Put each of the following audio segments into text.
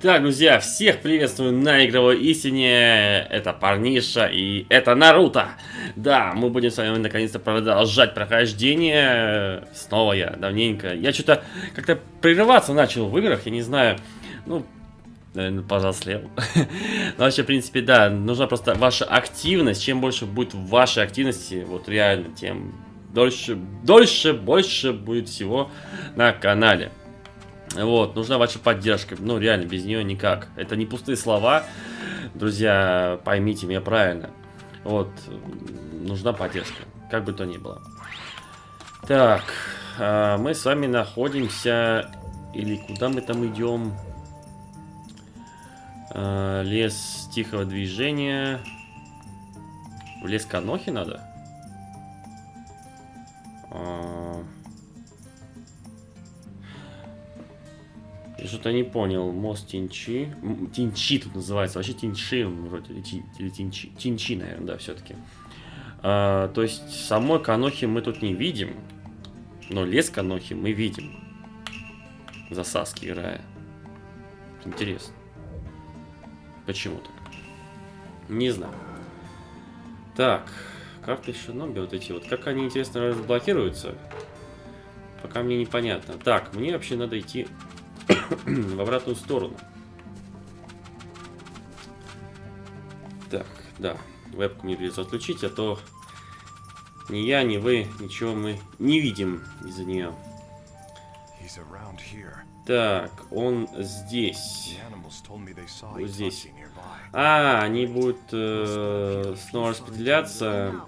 Так, друзья, всех приветствую на игровой истине. Это Парниша и это Наруто. Да, мы будем с вами наконец-то продолжать прохождение. Снова я, давненько. Я что-то как-то прерываться начал в играх, я не знаю. Ну, наверное, повзрослел. Но вообще, в принципе, да, нужна просто ваша активность. Чем больше будет вашей активности, вот реально, тем дольше, дольше, больше будет всего на канале. Вот, нужна ваша поддержка. Ну, реально, без нее никак. Это не пустые слова. Друзья, поймите меня правильно. Вот, нужна поддержка. Как бы то ни было. Так, а, мы с вами находимся... Или куда мы там идем? А, лес тихого движения. В лес Канохи надо? Что-то не понял. Мост Тинчи. Тинчи тут называется. Вообще Тинчи вроде. Или Тинчи. Тинчи, наверное, да, все-таки. А, то есть самой Канохи мы тут не видим. Но лес Канохи мы видим. За Саски играя. Интересно. Почему так? Не знаю. Так. Карты Шиноби вот эти вот. Как они, интересно, разблокируются? Пока мне непонятно. Так, мне вообще надо идти в обратную сторону. Так, да. Вебку мне придется отключить, а то ни я, ни вы, ничего мы не видим из-за нее. Так, он здесь. Вот здесь. А, они будут э, снова распределяться.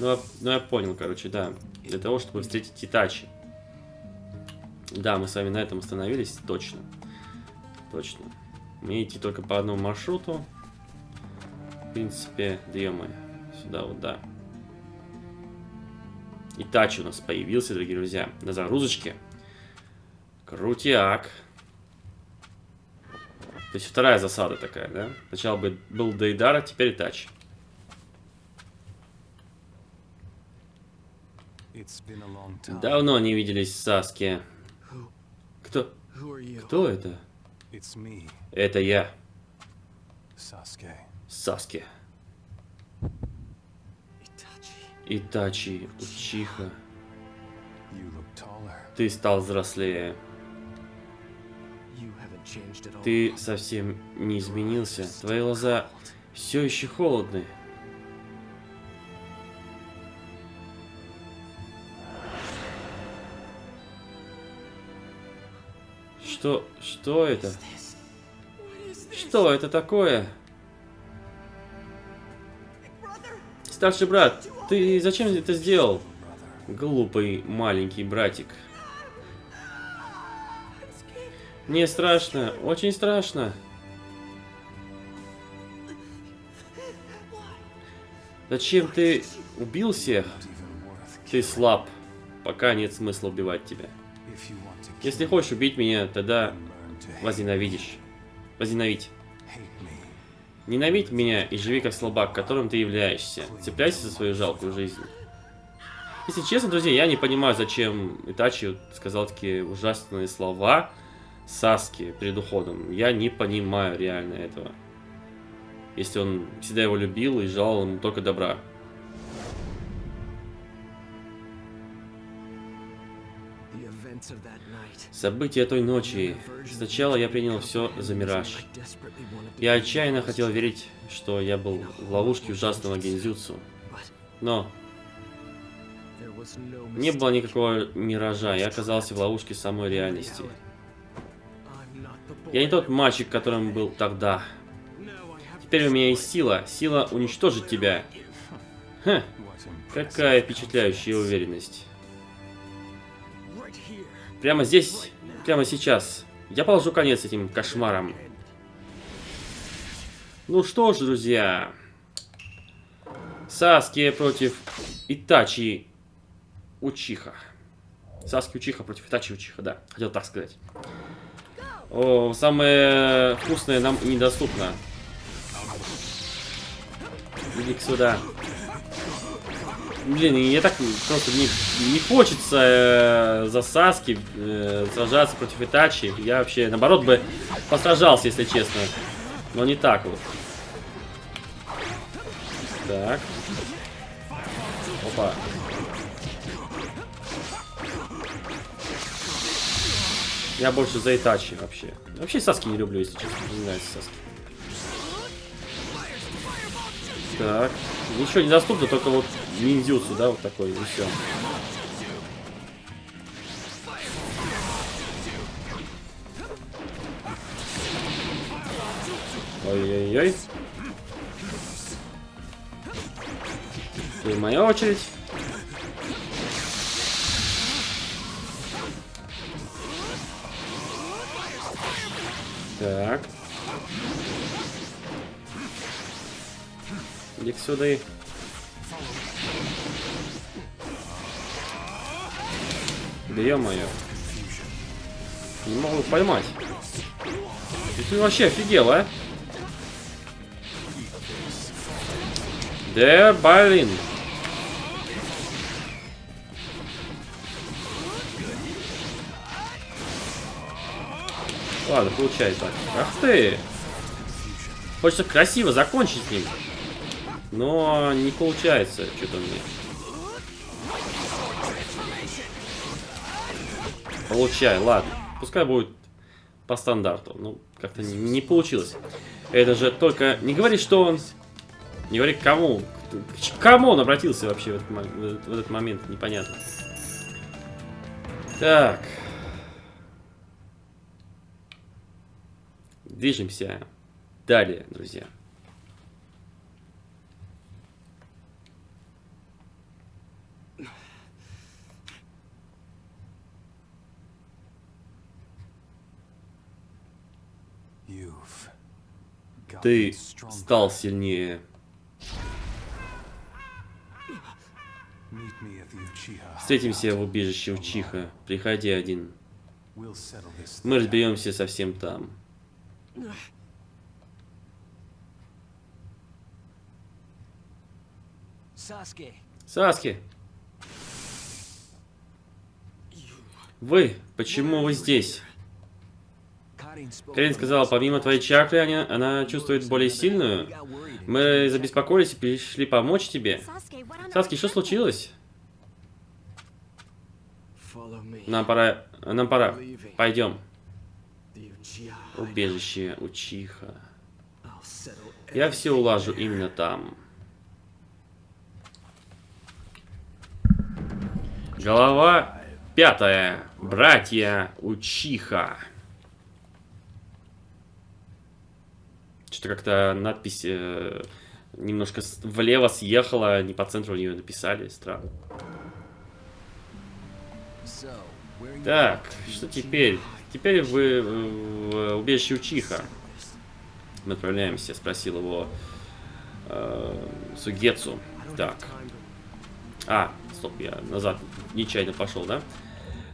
Ну, ну, я понял, короче, да. Для того, чтобы встретить Итачи. Да, мы с вами на этом остановились, точно. Точно. Мне идти только по одному маршруту. В принципе, да -мо, Сюда вот, да. И тач у нас появился, дорогие друзья, на загрузочке. Крутяк. То есть вторая засада такая, да? Сначала был Дейдара, теперь тач. Давно не виделись в Саске. Кто? Это? Это я. Саске. Итачи, Учиха. Ты стал взрослее. Ты совсем не изменился. Твои глаза все еще холодные. Что... что это? Что это такое? Старший брат, ты зачем это сделал? Глупый маленький братик. Мне страшно, очень страшно. Зачем ты убил всех? Ты слаб. Пока нет смысла убивать тебя. Если хочешь убить меня, тогда возненавидишь. Возненавидь. Ненавидь меня и живи как слабак, которым ты являешься. Цепляйся за свою жалкую жизнь. Если честно, друзья, я не понимаю, зачем Итачи сказал такие ужасные слова Саски перед уходом. Я не понимаю реально этого. Если он всегда его любил и желал ему только добра. События той ночи. Сначала я принял все за мираж. Я отчаянно хотел верить, что я был в ловушке ужасного гензюцу. Но не было никакого миража, я оказался в ловушке самой реальности. Я не тот мальчик, которым был тогда. Теперь у меня есть сила. Сила уничтожить тебя. Ха, какая впечатляющая уверенность. Прямо здесь, прямо сейчас. Я положу конец этим кошмарам. Ну что ж, друзья. Саски против Итачи Учиха. Саски Учиха против Итачи Учиха, да. Хотел так сказать. О, самое вкусное нам недоступно. Иди сюда. Блин, я так просто не, не хочется э, за Саски э, сражаться против Итачи. Я вообще, наоборот, бы посражался, если честно. Но не так вот. Так. Опа. Я больше за Итачи вообще. Вообще Саски не люблю, если честно. Не нравится Саски. Так. Ничего не доступно, только вот ниндзюцу, да, вот такой, и все. Ой-ой-ой. Теперь моя очередь. Так. Иди сюда и... Да ё-моё. Не могу поймать. Ты вообще офигел, а? Да, блин. Ладно, получай так. Ах ты! Хочется красиво закончить с ним. Но не получается что-то мне. Получай, ладно. Пускай будет по стандарту. Ну, как-то не, получилось. Это же только... Не говори, что он... Не говори, к кому. К кому он обратился вообще в этот, в этот момент, непонятно. Так. Движемся далее, друзья. Ты стал сильнее. Встретимся в убежище Учиха. Приходи один. Мы разберемся совсем там. Саски. Вы, почему вы здесь? Карин сказала, помимо твоей чакры, она, она чувствует более сильную. Мы забеспокоились и пришли помочь тебе. Саски, что случилось? Нам пора... Нам пора. Пойдем. Убежище Учиха. Я все улажу именно там. Голова пятая. Братья Учиха. Что-то как-то надпись э, немножко влево съехала, не по центру нее написали. Странно. Так, что теперь? Теперь вы в убежище Учиха. Мы отправляемся, спросил его э, Сугецу. Так. А, стоп, я назад нечаянно пошел, да?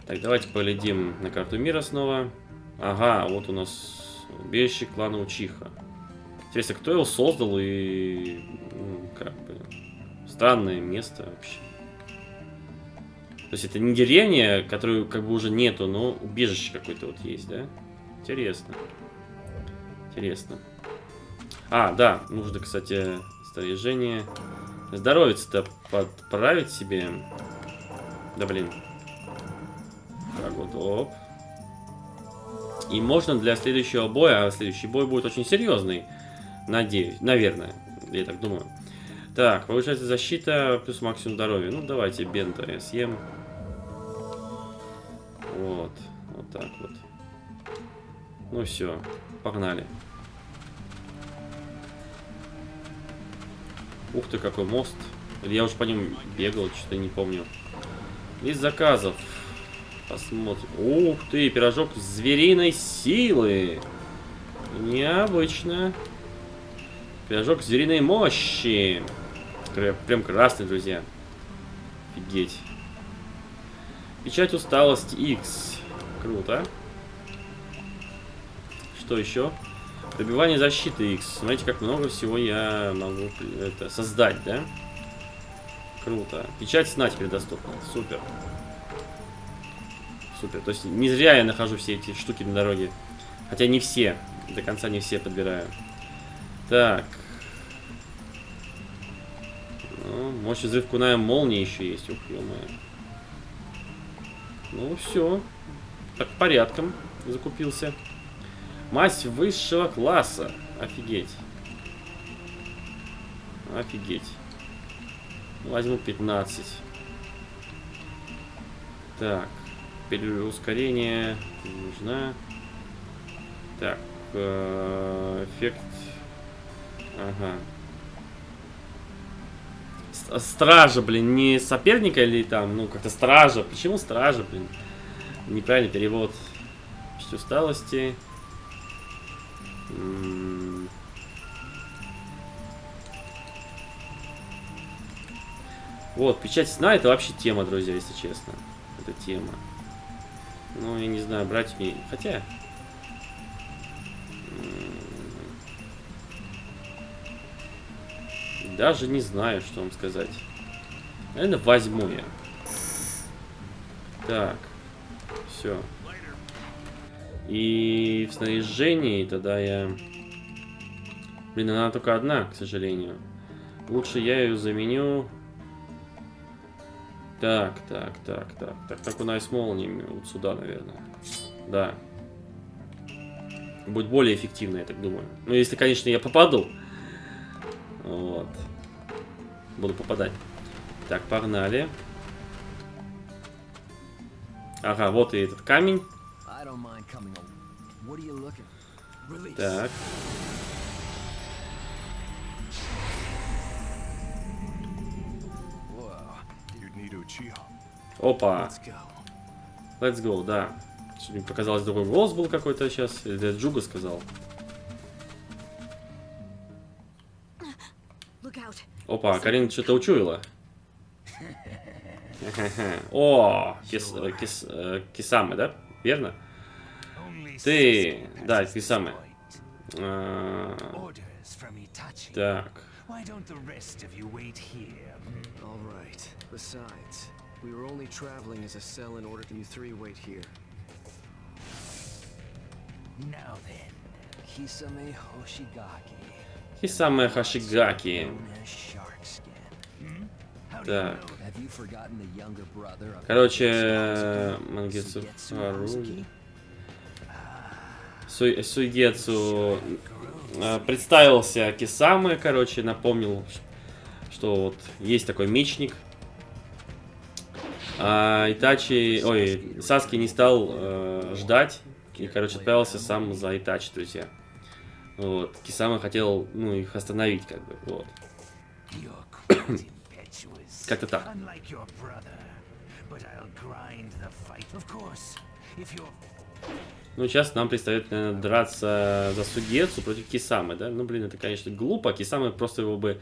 Так, давайте поглядим на карту мира снова. Ага, вот у нас убежище клана Учиха. Интересно, кто его создал и... Ну, как бы... Странное место вообще. То есть это не деревня, которую как бы уже нету, но убежище какое-то вот есть, да? Интересно. Интересно. А, да, нужно, кстати, снаряжение. Здоровец-то подправить себе. Да блин. Так вот, оп. И можно для следующего боя, а следующий бой будет очень серьезный. Надеюсь, наверное, я так думаю. Так, повышается защита плюс максимум здоровья. Ну, давайте бента я съем. Вот, вот так вот. Ну все, погнали. Ух ты, какой мост. Я уж по ним бегал, что-то не помню. Из заказов. Посмотрим. Ух ты, пирожок звериной силы. Необычно. Пирожок звериной мощи. Прям красный, друзья. Офигеть. Печать усталости X. Круто. Что еще? Добивание защиты X. Смотрите, как много всего я могу это, создать, да? Круто. Печать сна теперь доступна. Супер. Супер. То есть не зря я нахожу все эти штуки на дороге. Хотя не все. До конца не все подбираю. Так. Ну, мощь взрыв куная молнии еще есть. Ух, ё Ну все. Так, порядком закупился. Мазь высшего класса. Офигеть. Офигеть. Возьму 15. Так. Переускорение нужна. Так. Э, эффект. Ага. Стража, блин, не соперника или там, ну, как-то стража. Почему стража, блин? Неправильный перевод. Чуть усталости. Вот, печать сна это вообще тема, друзья, если честно. Это тема. Ну, я не знаю, брать мне... Хотя... Даже не знаю, что вам сказать. Наверное, возьму я. Так. Все. И в снаряжении тогда я... Блин, она только одна, к сожалению. Лучше я ее заменю... Так, так, так, так. Так, так у нас молниями вот сюда, наверное. Да. Будет более эффективно, я так думаю. Ну, если, конечно, я попаду. Вот. Буду попадать. Так, погнали. Ага, вот и этот камень. Так. Опа. Let's go, да. Мне показалось, другой голос был какой-то сейчас. Или это Джуга сказал. Опа, Карин что-то учуяла. О, кис, кис, э, Кисамы, да? Верно? Ты, да, Кисамы. А, так. Besides, we were only traveling as a cell in order to you three wait here. Now then, Kisame Hoshigaki. Kisame Hoshigaki. Так. Короче, Мангетсу Харуги. Суй, Суйгетсу представился Кисамы, короче, напомнил, что вот есть такой мечник. А Итачи, ой, Саски не стал э, ждать и, короче, отправился сам за Итачи, друзья. Вот. Кисама хотел, ну, их остановить, как бы, вот. Как-то так. Ну, сейчас нам предстоит, наверное, драться за Сугецу против Кисамы, да? Ну, блин, это, конечно, глупо. Кисамы просто его бы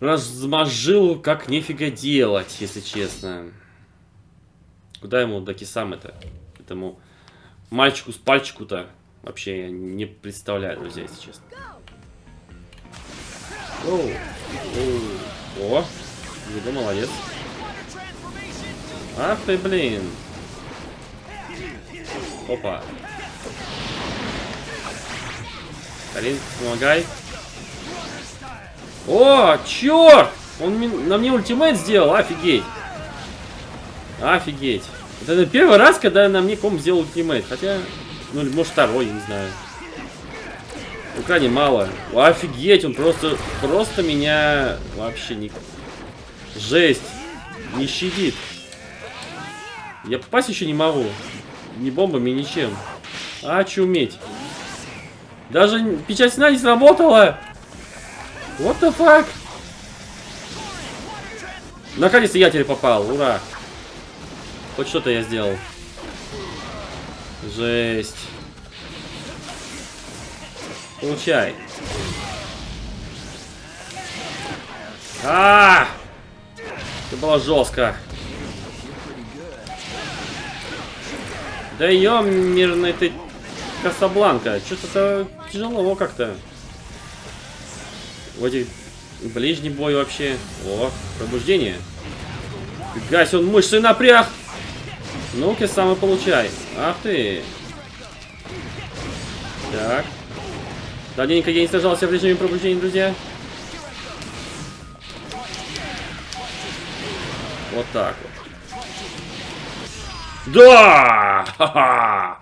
размажил, как нифига делать, если честно. Куда ему до Кисамы-то? Этому мальчику с пальчику-то вообще я не представляю, друзья, если честно. Оу. Оу. О, Юга молодец. Ах ты, блин. Опа. Карин, помогай. О, черт! Он на мне ультимейт сделал, офигеть. Офигеть. Это первый раз, когда на мне ком сделал ультимейт. Хотя, ну, может второй, я не знаю. Ну, крайне мало. Офигеть, он просто, просто меня вообще не... Жесть. Не щадит. Я попасть еще не могу. Ни бомбами, ничем. А, чуметь. Даже печать сна не сработала. What the fuck? Наконец-то я теперь попал. Ура. Хоть что-то я сделал. Жесть. Получай. А, -а, -а! Это было жестко. Да ёмерный ты Касабланка. Что-то тяжело как-то. В этих Ближний бой вообще. О, пробуждение. Фига он мышцы напряг. Ну-ка, самый получай. Ах ты. Так. Давненько я не сражался в режиме пробуждения, друзья. Вот так вот. Да! Ха-ха!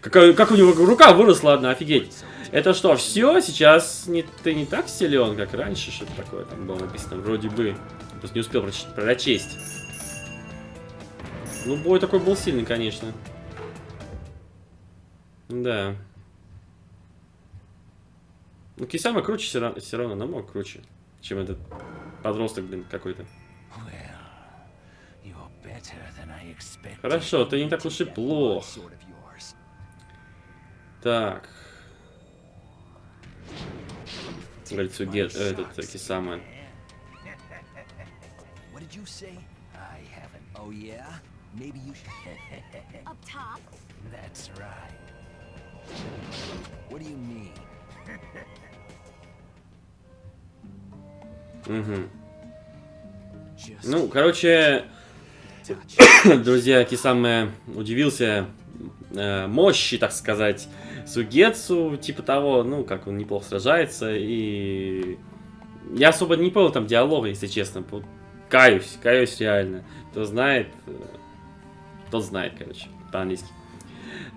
Как, как у него рука выросла одна, офигеть. Это что, все? Сейчас не, ты не так силен, как раньше, что-то такое там было написано, вроде бы. Просто не успел прочесть. Ну, бой такой был сильный, конечно. Да. Ну, Кисама круче все равно, все равно намного круче, чем этот подросток, блин, какой-то. Хорошо, ты не так уж и плох. Так. Говорит, Сугет, этот, Кисама. Oh yeah? Maybe you should... Up top? That's right. What do you mean? Угу. Ну, короче, друзья, Кисаме удивился э, мощи, так сказать, Сугетсу, типа того, ну, как он неплохо сражается, и я особо не понял там диалога, если честно, каюсь, каюсь реально, кто знает, э, тот знает, короче, по-английски.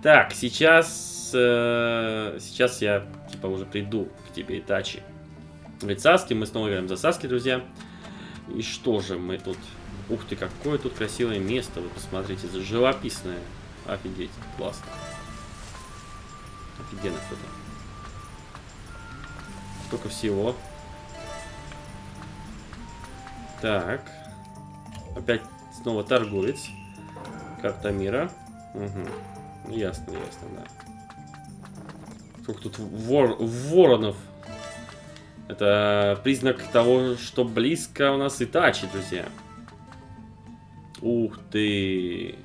Так, сейчас, э, сейчас я, типа, уже приду к тебе, Итачи. Говорит, Саски, мы снова играем за Саски, друзья. И что же мы тут... Ух ты, какое тут красивое место, вы посмотрите, живописное. Офигеть, классно. Офигенно кто-то. Столько всего. Так. Опять снова торговец. Карта мира. Угу. Ясно, ясно, да. Сколько тут вор воронов. Это признак того, что близко у нас Итачи, друзья. Ух ты.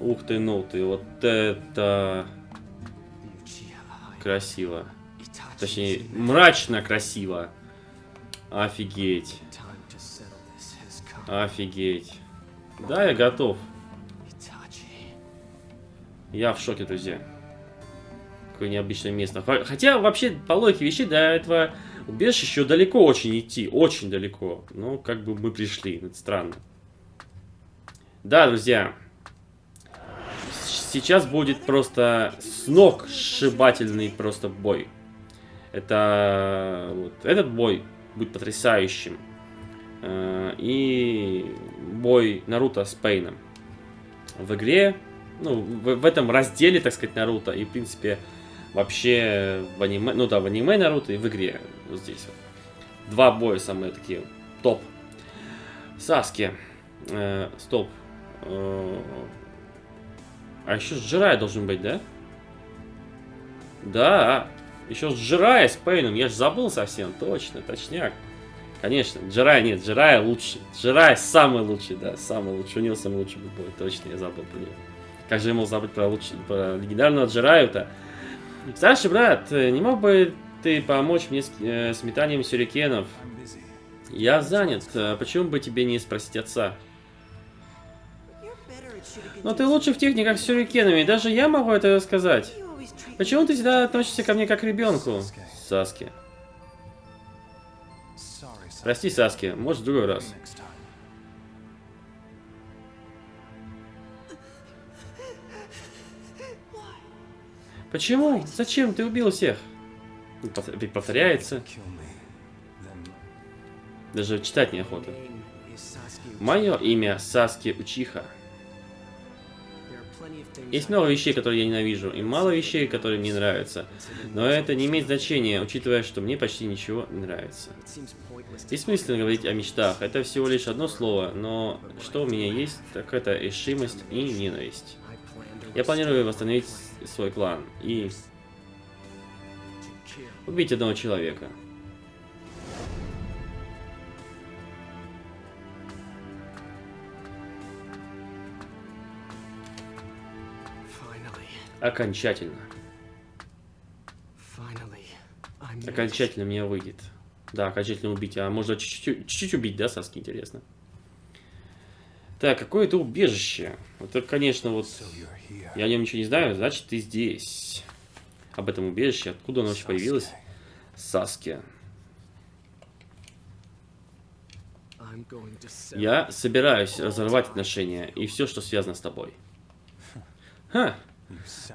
Ух ты, ну ты. Вот это... Красиво. Точнее, мрачно красиво. Офигеть. Офигеть. Да, я готов. Я в шоке, друзья. Какое необычное место. Хотя, вообще, по логике вещей, до этого убежища еще далеко очень идти. Очень далеко. Но как бы мы пришли. Это странно. Да, друзья. Сейчас будет просто с ног сшибательный просто бой. Это... Вот, этот бой будет потрясающим. Э, и бой Наруто с Пейном. В игре, ну, в, в этом разделе, так сказать, Наруто, и, в принципе, вообще в аниме, ну да, в аниме Наруто и в игре, вот здесь вот. Два боя самые такие, топ. Саски. Э, стоп. Э, а еще с Джирай должен быть, да? Да, еще с Джирай, с Пейном, я же забыл совсем, точно, точняк. Конечно, Джирай нет, Джирай лучший. Джирай самый лучший, да, самый лучший. У него самый лучший бой, точно, я забыл про него. Как же я мог забыть про, лучший, про легендарного Джираю-то? Старший брат, не мог бы ты помочь мне с, э, с метанием сюрикенов? Я занят, а почему бы тебе не спросить отца? Но ты лучше в техниках с сюрикенами, даже я могу это сказать. Почему ты всегда относишься ко мне как к ребенку? Саски. Прости, Саски, может в другой раз. Почему? Зачем? Ты убил всех. Повторяется. Даже читать неохота. Мое имя Саски Учиха. Есть много вещей, которые я ненавижу, и мало вещей, которые мне нравятся. Но это не имеет значения, учитывая, что мне почти ничего не нравится. Бессмысленно говорить о мечтах, это всего лишь одно слово, но что у меня есть, так это решимость и ненависть. Я планирую восстановить свой клан и убить одного человека. Окончательно. Окончательно мне выйдет. Да, окончательно убить. А можно чуть-чуть убить, да, Саски, интересно. Так, какое это убежище? Это, конечно, вот... So. Я о нем ничего не знаю, значит, ты здесь. Об этом убежище. Откуда оно вообще появилось? Саски. Я собираюсь разорвать отношения и все, что связано с тобой. Ха,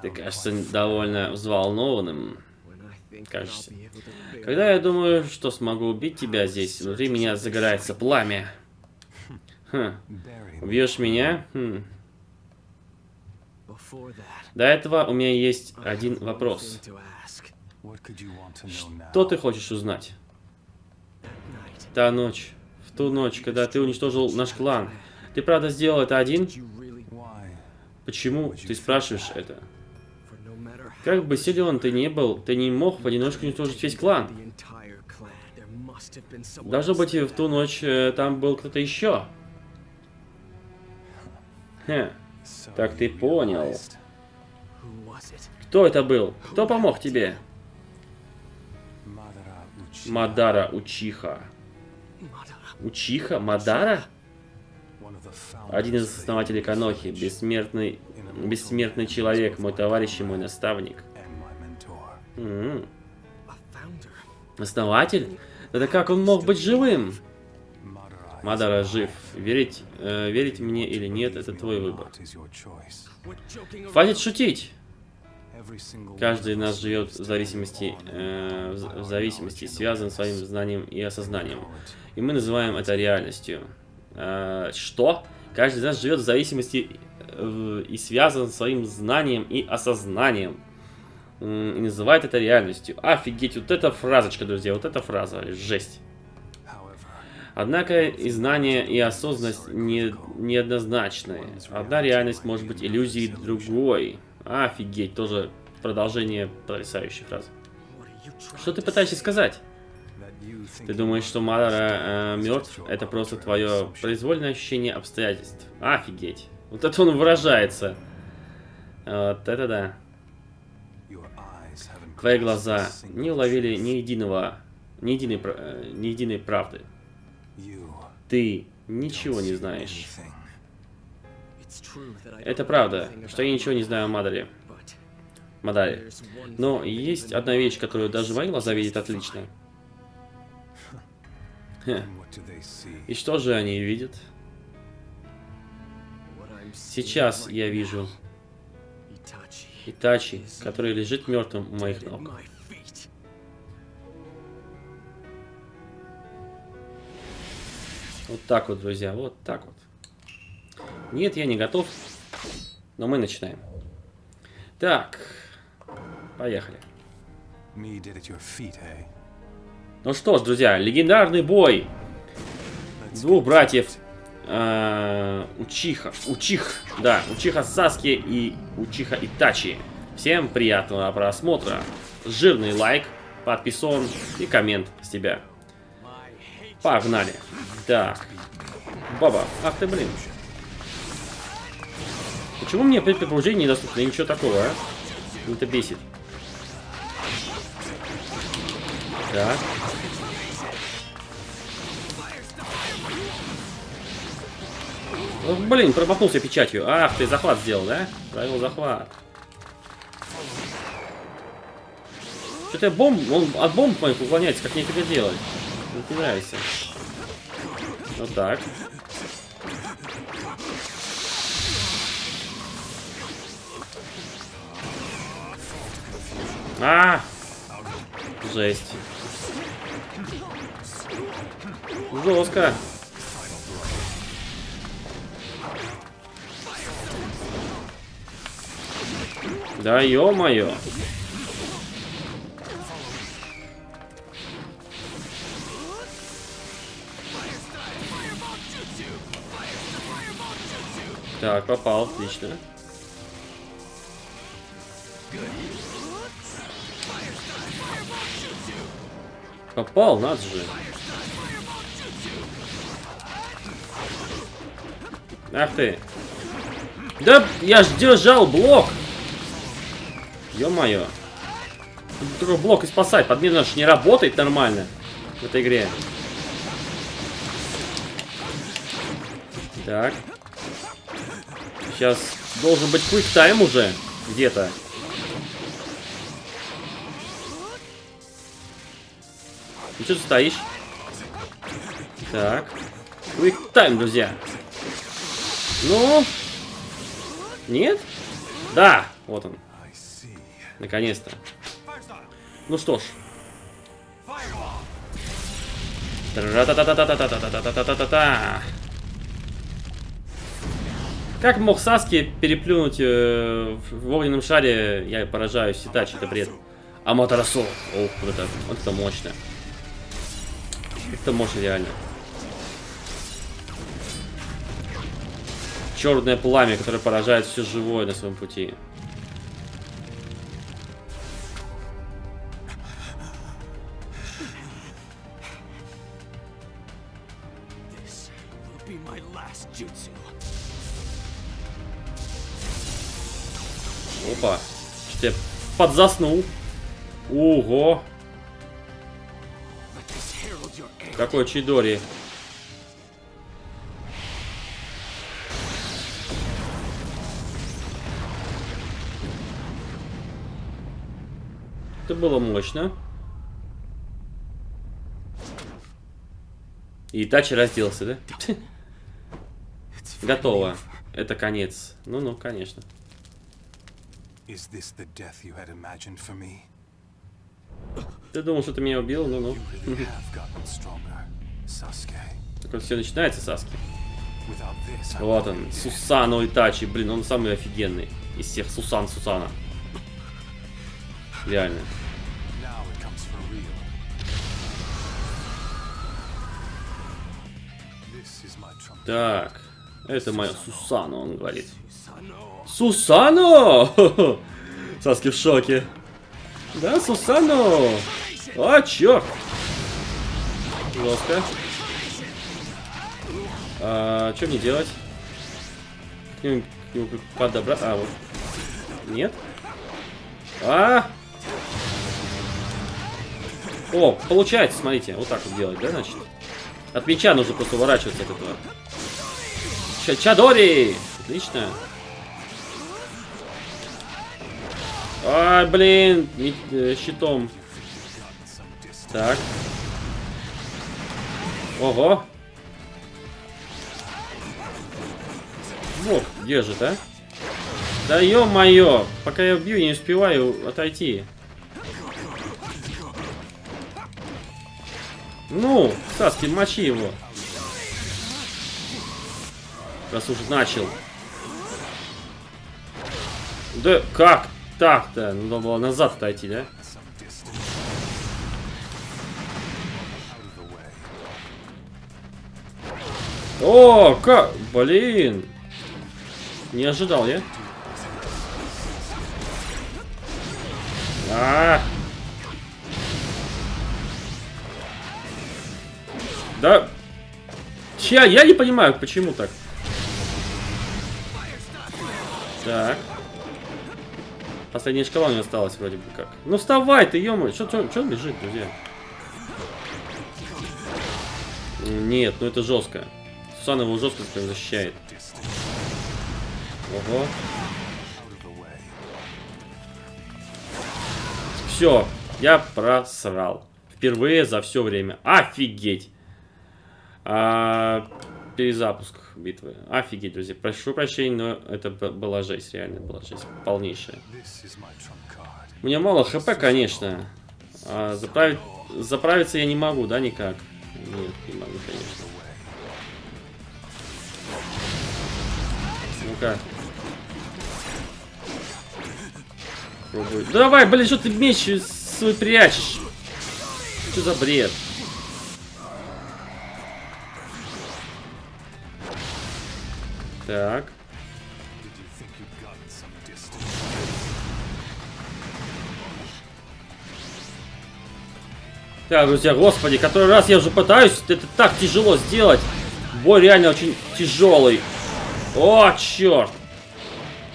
ты кажется довольно взволнованным. Кажется. Когда я думаю, что смогу убить тебя здесь, внутри меня загорается пламя. Me. убьешь меня? Хм. До этого у меня есть один вопрос. Что ты хочешь узнать? Та ночь, в ту ночь, когда ты уничтожил наш клан. Ты правда сделал это один? Почему ты спрашиваешь это? Как бы силен ты не был, ты не мог в одиночку уничтожить весь клан. Должно быть, в ту ночь э, там был кто-то еще. Хе, Так ты понял. кто это был? Кто помог тебе? Мадара Учиха. Учиха? Мадара? Один из основателей Канохи, бессмертный, бессмертный человек, мой товарищ и мой наставник. М, founder. Основатель? Да как он мог быть живым? Мадара жив. Верить, э, верить мне или нет, это твой выбор. Хватит шутить. Каждый из нас живет в зависимости, э, в, зависимости, связан своим знанием и осознанием. И мы называем это реальностью. Э, что? Каждый из нас живет в зависимости э, и связан своим знанием и осознанием. И называет это реальностью. Офигеть, вот эта фразочка, друзья, вот эта фраза, жесть. Однако и знание, и осознанность не, неоднозначны. Одна реальность может быть иллюзией другой. Офигеть, тоже продолжение потрясающей фразы. Что ты пытаешься сказать? Ты думаешь, что Мадара just мертв? Это просто твое произвольное ощущение обстоятельств. Офигеть. Вот это он выражается. Вот это да. Твои глаза не уловили ни единого, ни единой, э, ни единой правды. Ты ничего не знаешь. Это правда, что я ничего не знаю о Мадаре. but Мадаре. there's one Но есть одна вещь, которую даже мои глаза видят отлично. Хе. И что же они видят? Сейчас я вижу Итачи, который лежит мертвым у моих ног. Вот так вот, друзья, вот так вот. Нет, я не готов, но мы начинаем. Так, поехали. Ну что ж, друзья, легендарный бой двух братьев э, Учиха, Учих, да, Учиха Саски и Учиха Итачи. Всем приятного просмотра. Жирный лайк, подписон и коммент с тебя. Погнали. Так. Баба, ах ты, блин. Почему мне при пробуждении недоступно? Ничего такого, а? Это бесит. Так. Ох, блин, промахнулся печатью. Ах, ты захват сделал, да? Провел захват. Что-то я бомб, он от бомб моих уклоняется, как мне это делать. Не нравится. Вот так. А! Жесть. Жестко. Да ё-моё. Так, попал, отлично. Попал, надо же. Ах ты. Да, я ж держал блок. Ё-моё. Только блок и спасать. Подмена ж не работает нормально. в этой игре. Так. Сейчас должен быть time уже где-то. Ну что ты стоишь? Так. Time, друзья. Ну? Нет? Да! Вот он. Наконец-то. Ну что ж. Тра-та-та-та-та-та-та-та-та-та-та-та-та. Как мог Саски переплюнуть э, в огненном шаре? Я поражаюсь, Итачи, это бред. Аматерасо. Ох, вот это, вот это мощно. Это мощно реально. Черное пламя, которое поражает все живое на своем пути. This will be my last. Опа. Что я подзаснул. Ого. Какой Чидори. Это было мощно. И Тачи разделся, да? Готово. Это конец. Ну-ну, конечно. Is this the death you had imagined for me? Ты думал, что ты меня убил? Stronger, Sasuke. Так вот все начинается, Саски. Вот он. Сусано Итачи. Блин, он самый офигенный из всех Сусан Сусана. Реально. Так, это моя Сусана, он говорит. Сусано! Саски в шоке. Да, Сусано! А, черт! Жестко. А, что мне делать? К нему, к? А, вот. Нет? А! О, получается, смотрите. Вот так вот делать, да, значит? От меча нужно просто уворачиваться от этого. Ча- Чадори! Отлично. Ай, блин, ми- э, щитом. Так. Ого. Вот, держит, а? Да ё-моё, пока я бью, не успеваю отойти. Ну, Саски, мочи его. Раз уже начал. Да как так-то? Ну, Надо было назад отойти, да? О, как? Блин. Не ожидал я. А. Да. Чья? Я не понимаю, почему так. Так. Последняя шкала у меня осталась вроде бы как. Ну вставай ты, ё Что что лежит, друзья? Нет, ну это жестко. Сусана его жестко прям защищает. Ого. Все, я просрал. Впервые за все время. Офигеть. А, перезапуск битвы. Офигеть, друзья. Прошу прощения, но это была жесть, реально была жесть. Полнейшая. У меня мало хп, конечно. А заправить, заправиться я не могу, да, никак? Нет, не могу, конечно. Ну-ка. Давай, блин, что ты меч свой прячешь? Что за бред? Так. Так, друзья, господи, который раз я уже пытаюсь, это так тяжело сделать. Бой реально очень тяжелый. О, черт.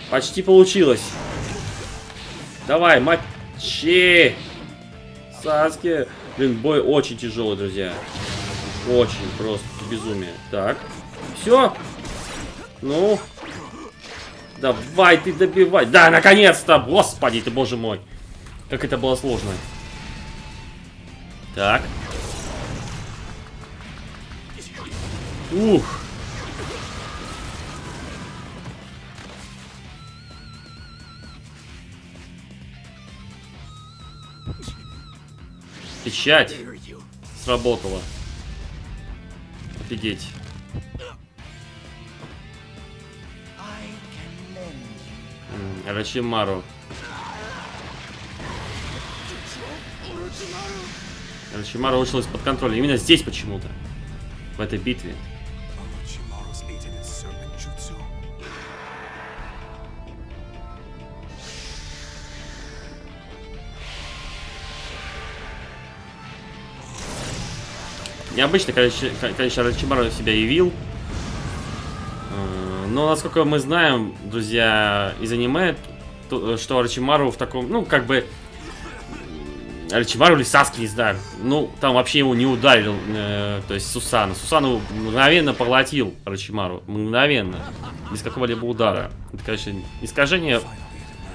Почти получилось. Давай, мочи. Саски. Блин, бой очень тяжелый, друзья. Очень просто безумие. Так. Все. Ну. Давай ты добивай. Да, наконец-то! Господи ты, боже мой. Как это было сложно. Так. Ух. Печать сработала. Офигеть. Рачимару. Рачимару вышел из-под контроля. Именно здесь почему-то. В этой битве. Необычно, конечно, конечно, Рачимару себя явил. Э, Но, насколько мы знаем, друзья, из аниме, то- что Рачимару в таком, ну, как бы... м, Рачимару или Саски, не знаю. Ну, там вообще его не ударил, э, то есть Сусана. Сусану мгновенно поглотил Рачимару. Мгновенно. Без какого-либо удара. Это, конечно, искажение,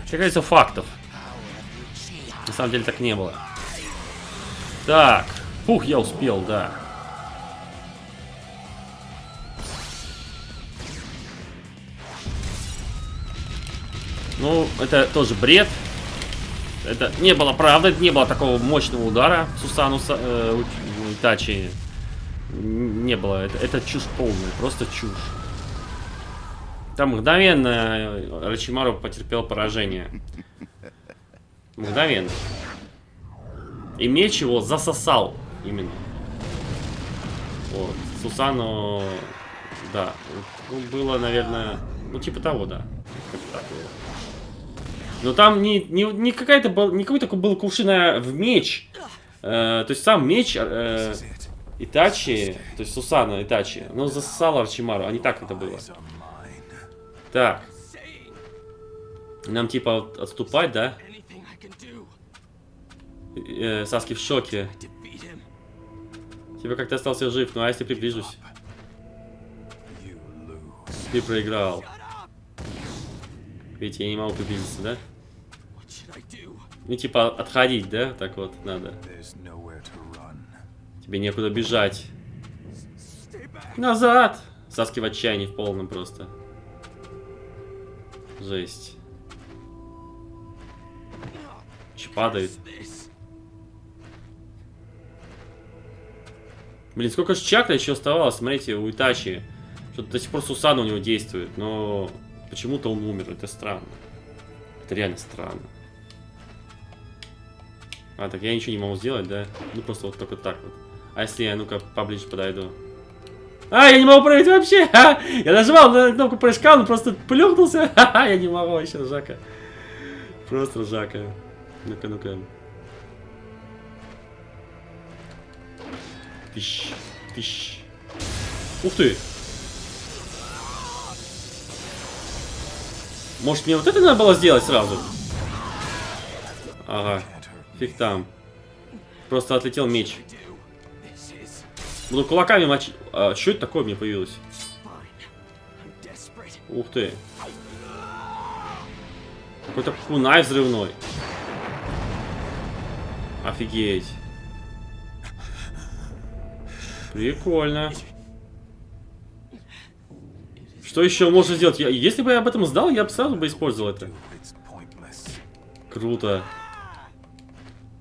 как говорится, фактов. На самом деле так не было. Так. Фух, я успел, да. Ну, это тоже бред. Это не было правда, не было такого мощного удара Сусану Са- э. Н- Не было. Это, это чушь полная, просто чушь. Там мгновенно э, Рачимару потерпел поражение. Мгновенно. И меч его засосал именно. Вот. Сусану, да, ну, было, наверное, ну типа того, да. Как так было. Но там не, не, не какая-то был, не какой-то был кувшина в меч. Э, то есть сам меч э. Итачи, то есть Сусана Итачи, но засосал Арчимару, а не так это было. Так, нам типа от- отступать, да? Э, Саски в шоке. Типа как ты остался жив, ну а если приближусь? Ты проиграл. Ведь я не могу приблизиться, да? What should I do? Ну типа отходить, да? Так вот надо. Тебе некуда бежать. Назад! Саски в отчаянии в полном просто. Жесть. Че падает? Блин, сколько же чакра еще оставалось, смотрите, у Итачи. Что-то до сих пор Сусана у него действует, но почему-то он умер, это странно. Это реально странно. А, так я ничего не могу сделать, да? Ну просто вот только так вот. А если я, ну-ка, поближе подойду? А, я не могу прыгать вообще! Ха! Я нажимал на кнопку прыжка, он просто плюхнулся. Ха-ха, я не могу вообще, ржака. Просто ржака. Ну-ка, ну-ка. Тыщ, тыщ. Ух ты! Может мне вот это надо было сделать сразу? Ага. Фиг там. Просто отлетел меч. Буду кулаками мочить. А, что это такое мне появилось? Ух ты. Какой-то кунай взрывной. Офигеть. Прикольно. Что еще можно сделать? Я- если бы я об этом знал, я бы сразу бы использовал это. Круто.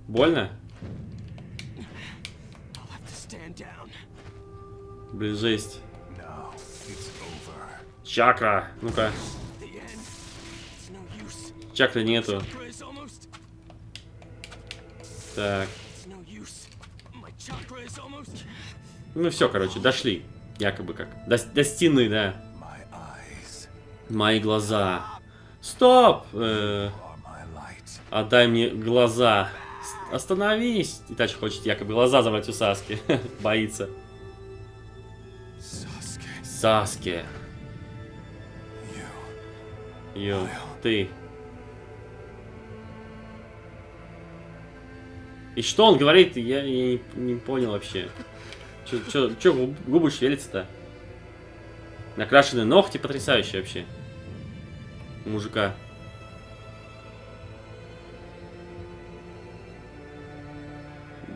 Больно? Блин, жесть. Чакра. Ну-ка. Чакры нету. Так. Ну все, короче, дошли. Якобы как. До, до стены, да. Мои глаза. Стоп! Э, отдай мне глаза. Остановись! Итачи хочет якобы глаза забрать у Саски. Боится. Саски. Ё, ты. И что он говорит, я, я не, не понял вообще. Че, че, че губ- губы шевелятся-то? Накрашенные ногти потрясающие вообще. У мужика.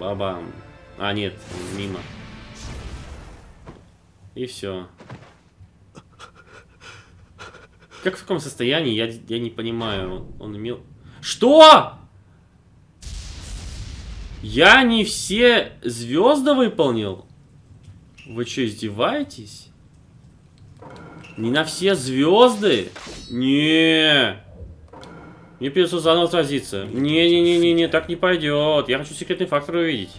Бабам. А, нет, мимо. И все. Как в каком состоянии, я, я не понимаю. Он, он имел... Что? Я не все звезды выполнил? Вы что, издеваетесь? Не на все звезды? Не. Мне придется заново сразиться. Не-не-не-не-не, так не пойдет. Я хочу секретный фактор увидеть.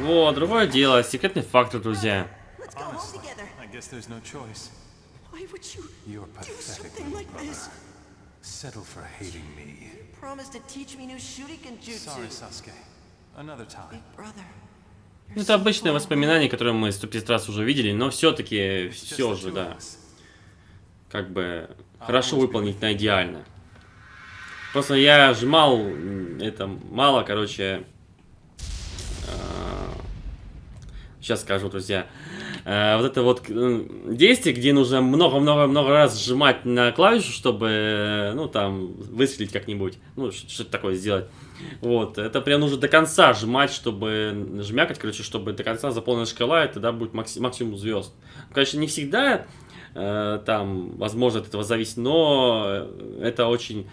Вот, другое дело. Секретный фактор, друзья. You? Settle for hating me. Promise to teach me new shuriken jutsu. Sorry, Sasuke. Another time. Big brother. Ну, Это обычное воспоминание, которое мы 150 раз уже видели, но все-таки, все же, да. как бы хорошо выполнить на идеально. Просто я жмал, это мало, короче. Сейчас скажу, друзья. Э, Вот это вот э, действие, где нужно много-много-много раз сжимать на клавишу, чтобы, э, ну, там, выстрелить как-нибудь. Ну, что-то такое сделать. Вот, это прям нужно до конца сжимать, чтобы жмякать, короче, чтобы до конца заполнена шкала, и тогда будет макси- максимум звезд. Конечно, не всегда э, там, возможно, от этого зависит, но э, это очень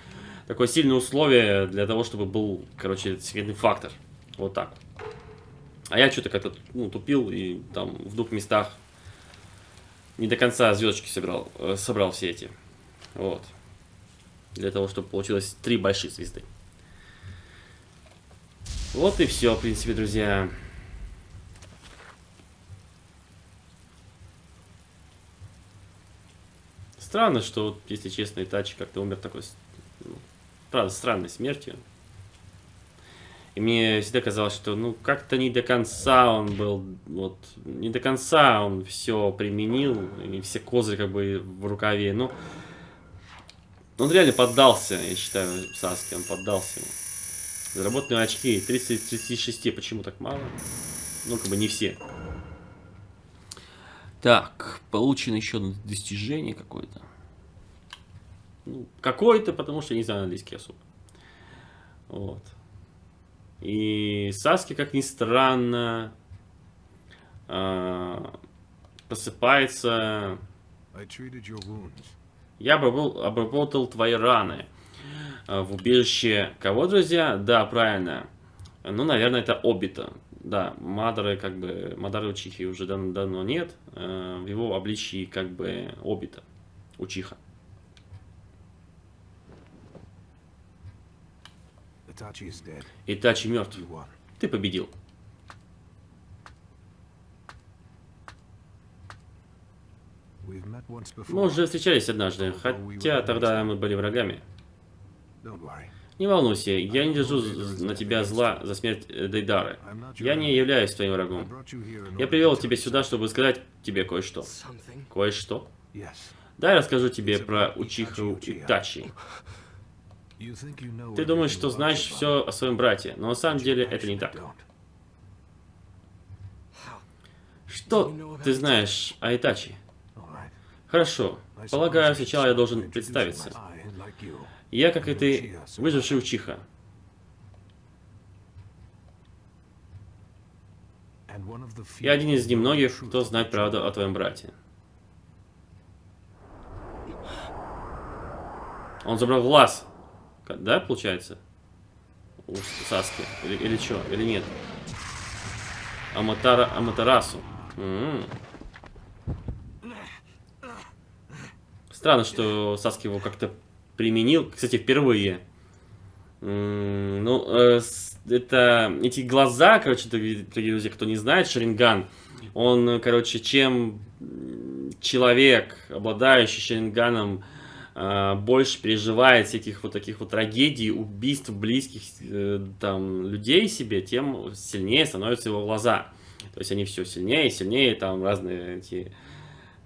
такое сильное условие для того, чтобы был, короче, секретный фактор. Вот так. А я что-то как-то ну, тупил и там в двух местах не до конца звездочки собрал, э, собрал все эти. Вот. Для того, чтобы получилось три большие звезды. Вот и все, в принципе, друзья. Странно, что, если честно, Итачи как-то умер такой, правда, странной смертью. И мне всегда казалось, что, ну, как-то не до конца он был, вот, не до конца он все применил, и все козыри как бы в рукаве, ну, он реально поддался, я считаю, Саски, он поддался ему. Заработанные очки 30 из 36, почему так мало? Ну, как бы не все. Так, получено еще достижение какое-то. Ну, какое-то, потому что я не знаю английский особо. Вот. И Саски, как ни странно, а, просыпается. Я обработал твои раны. А, В убежище кого, друзья? Да, правильно. Ну, наверное, это Обита. Да, Мадары, как бы, Мадары Учихи уже дав- давно нет. э, В его обличии, как бы, Обита. Учиха. Итачи мертв. Ты победил. Мы уже встречались однажды, хотя тогда мы были врагами. Не волнуйся, я не держу на тебя зла за смерть э, Дейдары. Я не являюсь твоим врагом. Я привел тебя сюда, чтобы сказать тебе кое-что. Кое-что? Yes. Дай расскажу тебе про Учиху Итачи. You think you know Ты думаешь, что знаешь все о своем брате, но на самом деле это не так. Что ты знаешь о Итачи? Хорошо. Полагаю, сначала я должен представиться. Я, как и ты, выживший Учиха. Я один из немногих, кто знает правду о твоем брате. Он забрал глаз. Да, получается? У Саски. Или, или что? Или нет? Аматара, Аматарасу. М. Странно, что Саски его как-то применил. Кстати, впервые. М, Ну, э, это эти глаза, короче, дорогие друзья, кто не знает, Шаринган, он, короче, чем м, человек, обладающий Шаринганом, больше переживает всяких вот таких вот трагедий, убийств близких э, там людей себе, тем сильнее становятся его глаза. То есть они все сильнее и сильнее, там разные эти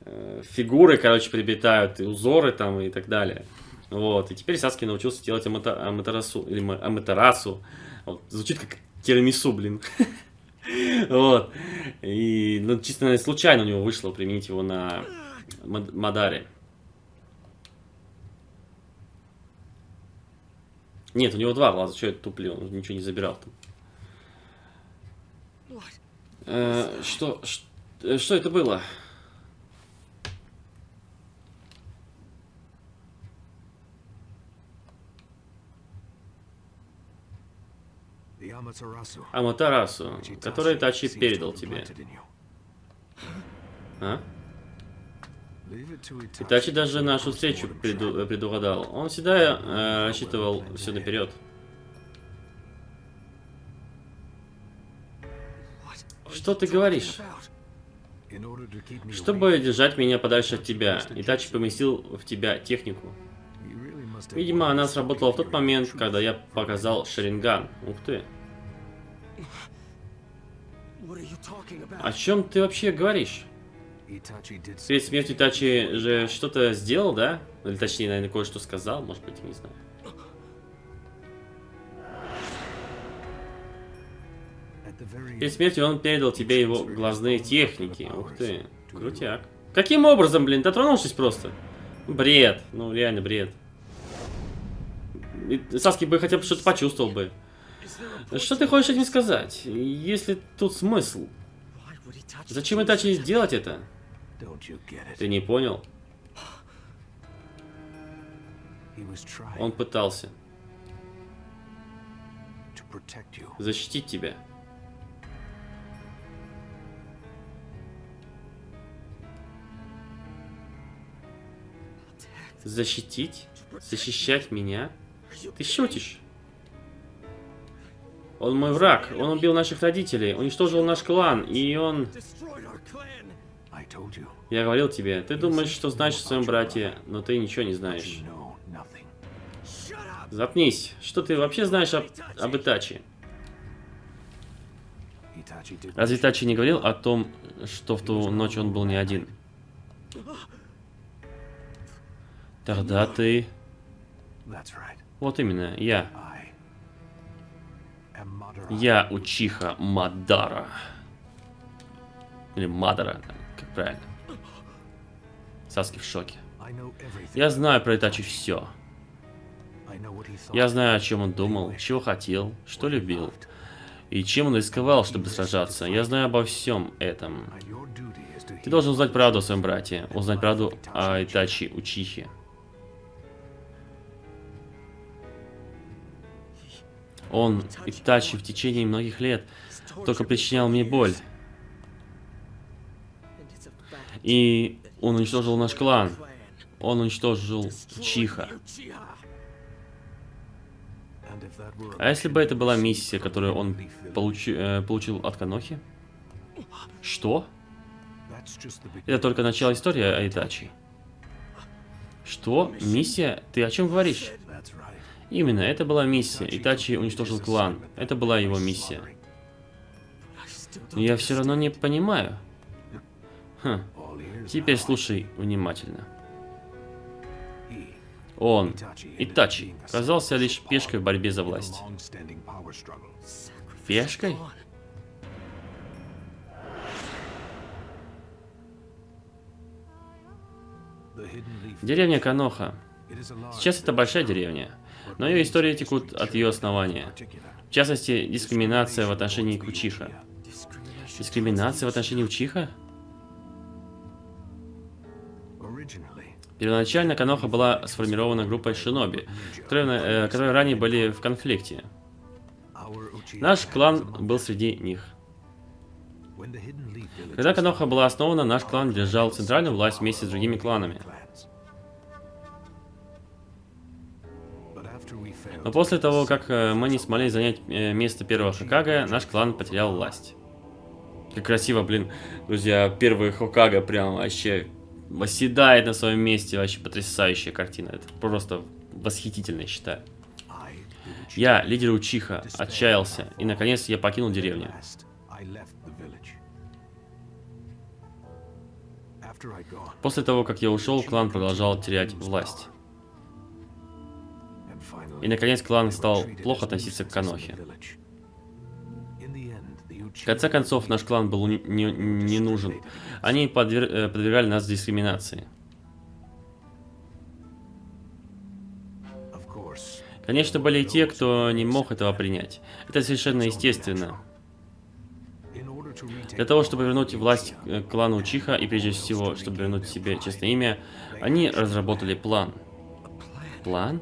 э, фигуры, короче, приобретают, и узоры там и так далее. Вот, и теперь Саски научился делать аматерасу, или ма- аматерасу. Вот, звучит как тирамису, блин. Вот. И, ну, чисто случайно у него вышло применить его на Мад- Мадаре. Нет, у него два глаза, что я туплю, он ничего не забирал там. Э, что, ш- э, что это было? Аматарасу, который Тачи передал тебе. А? Итачи даже to нашу встречу преду- предугадал. Он всегда э, рассчитывал все наперед. Что ты говоришь? Чтобы держать меня подальше от тебя, Итачи поместил в тебя технику. Видимо, она сработала в тот момент, когда я показал Шаринган. Ух ты. О чем ты вообще говоришь? Перед смертью Итачи же что-то сделал, да? Или точнее, наверное, кое-что сказал, может быть, не знаю. Перед смертью он передал тебе его глазные техники. Ух ты, крутяк. Каким образом, блин, дотронувшись просто? Бред, ну реально бред. Саски бы хотя бы что-то почувствовал бы. Что ты хочешь этим сказать? Если тут смысл? Зачем Итачи сделать это? Ты не понял? Он пытался to protect you. защитить тебя. Защитить? Защищать меня? Ты шутишь? Он мой враг. Он убил наших родителей, уничтожил наш клан, и он... Я говорил тебе, ты думаешь, что знаешь о своем брате, но ты ничего не знаешь. Запнись. Что ты вообще знаешь об, об Итачи? Разве Итачи не говорил о том, что в ту ночь он был не один? Тогда ты... Вот именно, я. Я Учиха Мадара. Или Мадара, как правильно. Саски в шоке. Я знаю про Итачи все. Я знаю, о чем он думал, чего хотел, что любил. И чем он рисковал, чтобы сражаться. Я знаю обо всем этом. Ты должен узнать правду о своем брате. Узнать правду о Итачи Учихе. Он, Итачи, в течение многих лет только причинял мне боль. И он уничтожил наш клан. Он уничтожил Чиха. А если бы это была миссия, которую он получи- э, получил от Канохи? Что? Это только начало истории о Итачи. Что? Миссия? Ты о чем говоришь? Именно, это была миссия. Итачи уничтожил клан. Это была его миссия. Но я все равно не понимаю. Хм, теперь слушай внимательно. Он, Итачи, казался лишь пешкой в борьбе за власть. Пешкой? Деревня Каноха. Сейчас это большая деревня, но ее истории текут от ее основания. В частности, дискриминация в отношении Кучиха. Дискриминация в отношении Учиха? Первоначально Каноха была сформирована группой шиноби, которые, э, которые ранее были в конфликте. Наш клан был среди них. Когда Каноха была основана, наш клан держал центральную власть вместе с другими кланами. Но после того, как э, мы не смогли занять э, место первого Хокага, наш клан потерял власть. Как красиво, блин, друзья, первый Хокага прям вообще восседает на своем месте, вообще потрясающая картина. Это просто восхитительно, я считаю. Я, лидер Учиха, отчаялся, и наконец я покинул деревню. После того, как я ушел, клан продолжал терять власть. И наконец клан стал плохо относиться к Канохе. Конце концов, наш клан был не, не- нужен. Они подвер- э, подвергали нас дискриминации. Конечно, были и те, кто не мог этого принять. Это совершенно естественно. Для того, чтобы вернуть власть э, клану Учиха и прежде всего, чтобы вернуть себе честное имя, они разработали план. План?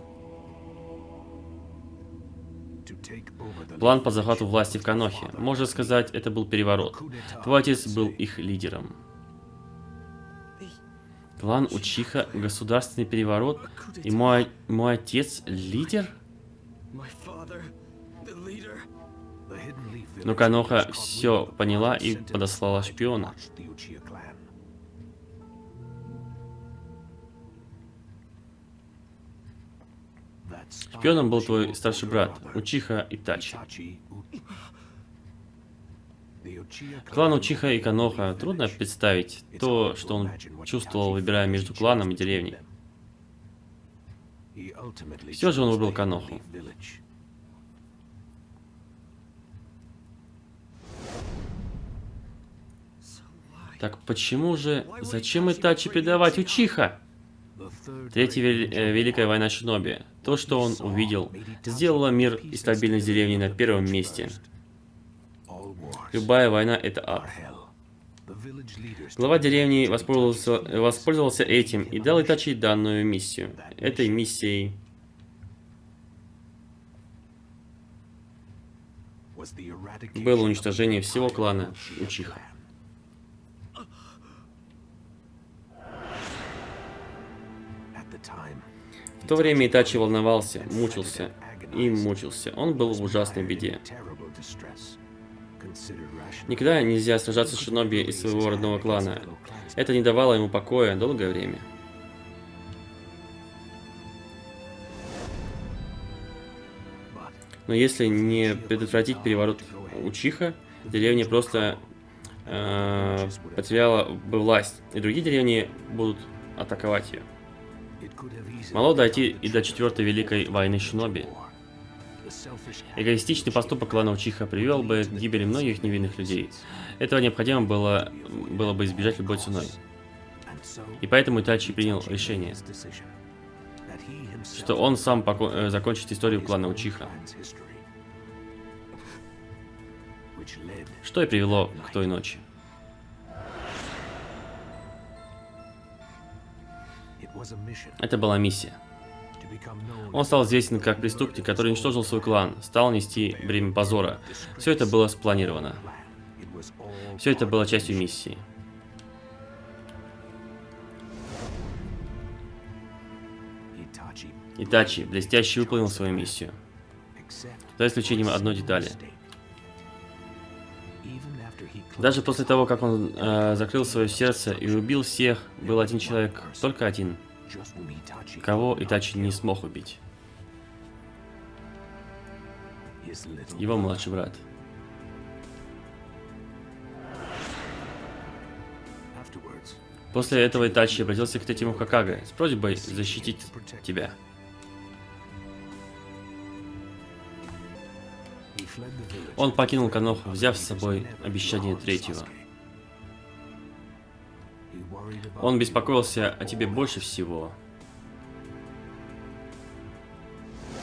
План по захвату власти в Канохе. Можно сказать, это был переворот. Твой отец был их лидером. Клан Учиха, государственный переворот, и мой, мой отец лидер? Но Каноха все поняла и подослала шпиона. Шпионом был твой старший брат, Учиха Итачи. Клан Учиха и Каноха трудно представить то, что он чувствовал, выбирая между кланом и деревней. Всё же он выбрал Каноху. Так почему же, зачем Итачи предавать Учиха? Третья вел- э, Великая война Шиноби. То, что он увидел, сделало мир и стабильность деревни на первом месте. Любая война — это ад. Глава деревни воспользовался, воспользовался этим и дал Итачи данную миссию. Этой миссией было уничтожение всего клана Учиха. В то время Итачи волновался, мучился и мучился. Он был в ужасной беде. Никогда нельзя сражаться с шиноби из своего родного клана. Это не давало ему покоя долгое время. Но если не предотвратить переворот Учиха, деревня просто э, потеряла бы власть, и другие деревни будут атаковать ее. Могло дойти и до четвертой великой войны шиноби. Эгоистичный поступок клана Учиха привел бы к гибели многих невинных людей. Этого необходимо было, было бы избежать любой ценой. И поэтому Итачи принял решение, что он сам э, закончит историю клана Учиха, что и привело к той ночи. Это была миссия. Он стал известен как преступник, который уничтожил свой клан, стал нести бремя позора. Все это было спланировано. Все это было частью миссии. Итачи блестяще выполнил свою миссию. За исключением одной детали. Даже после того, как он э, закрыл свое сердце и убил всех, был один человек, только один, кого Итачи не смог убить. Его младший брат. После этого Итачи обратился к третьему Хакаге с просьбой защитить тебя. Он покинул Каноху, взяв с собой обещание третьего. Он беспокоился о тебе больше всего.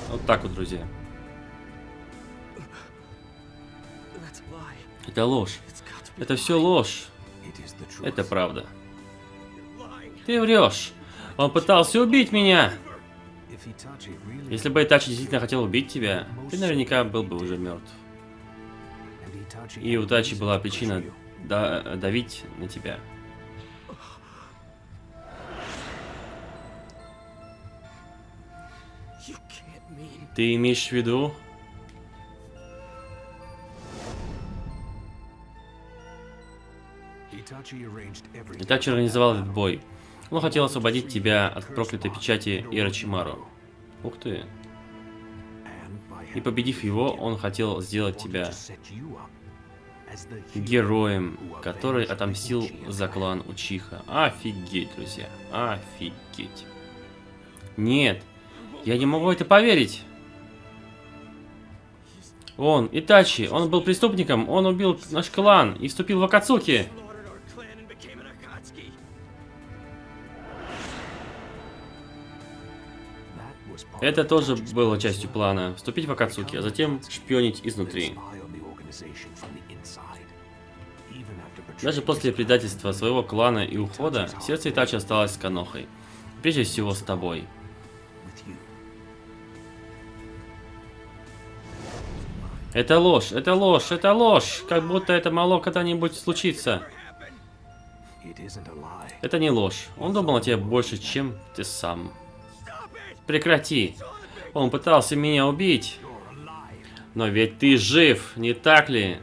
Вот так вот, друзья. Это ложь. Это все ложь. Это правда. Ты врешь. Он пытался убить меня. Если бы Итачи действительно хотел убить тебя, ты наверняка был бы уже мертв. И у reason была причина давить на тебя. Ты имеешь в виду? Итачи организовал этот бой. Он хотел освободить тебя от проклятой печати Ирочимару. Ух ты. И победив его, он хотел сделать тебя героем, который отомстил за клан Учиха. Офигеть, друзья. Офигеть. Нет, я не могу это поверить. Он, Итачи, он был преступником, он убил наш клан и вступил в Акацуки. Это тоже было частью плана. Вступить в Акацуки, а затем шпионить изнутри. Даже после предательства своего клана и ухода, сердце Итачи осталось с Канохой. Прежде всего с тобой. Это ложь, это ложь, это ложь. Как будто это могло когда-нибудь lie. Это не ложь. Он думал о тебе больше, чем ты сам. Прекрати. Он пытался меня убить. Но ведь ты жив, не так ли?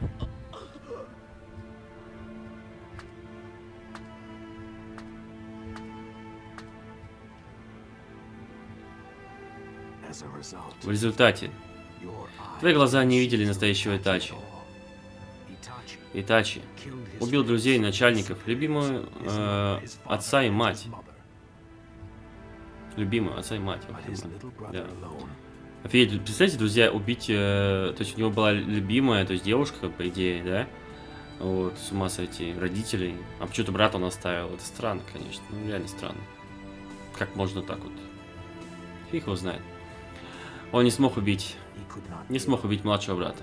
В результате, твои глаза не видели настоящего Итачи. Итачи убил друзей, начальников, любимую э, отца и мать. Любимую отца и мать. Brother Да. Офигеть, представляете, друзья, убить... э, то есть у него была любимая, то есть девушка, по идее, да? Вот, с ума сойти, родителей. А почему-то брата он оставил. Это странно, конечно. Ну, реально странно. Как можно так вот? Фиг его знает. Он не смог убить... Не смог убить младшего брата.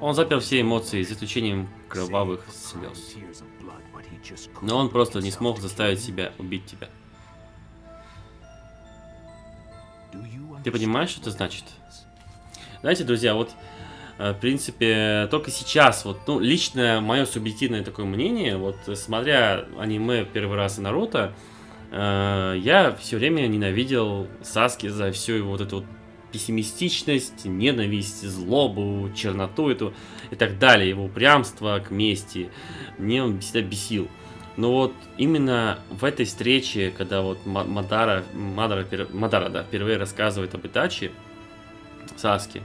Он запер все эмоции, за исключением кровавых слез. Но он просто не смог заставить себя убить тебя. Ты понимаешь, что это значит? Знаете, друзья, вот, э, в принципе, только сейчас, вот, ну, лично мое субъективное такое мнение, вот, смотря аниме первый раз и Наруто, э, я все время ненавидел Саски за всю его вот эту вот пессимистичность, ненависть, злобу, черноту эту и так далее, его упрямство к мести. Мне он всегда бесил. Но вот именно в этой встрече, когда вот Ма- Мадара, Мадара, Мадара, да, впервые рассказывает об Итачи, Саски,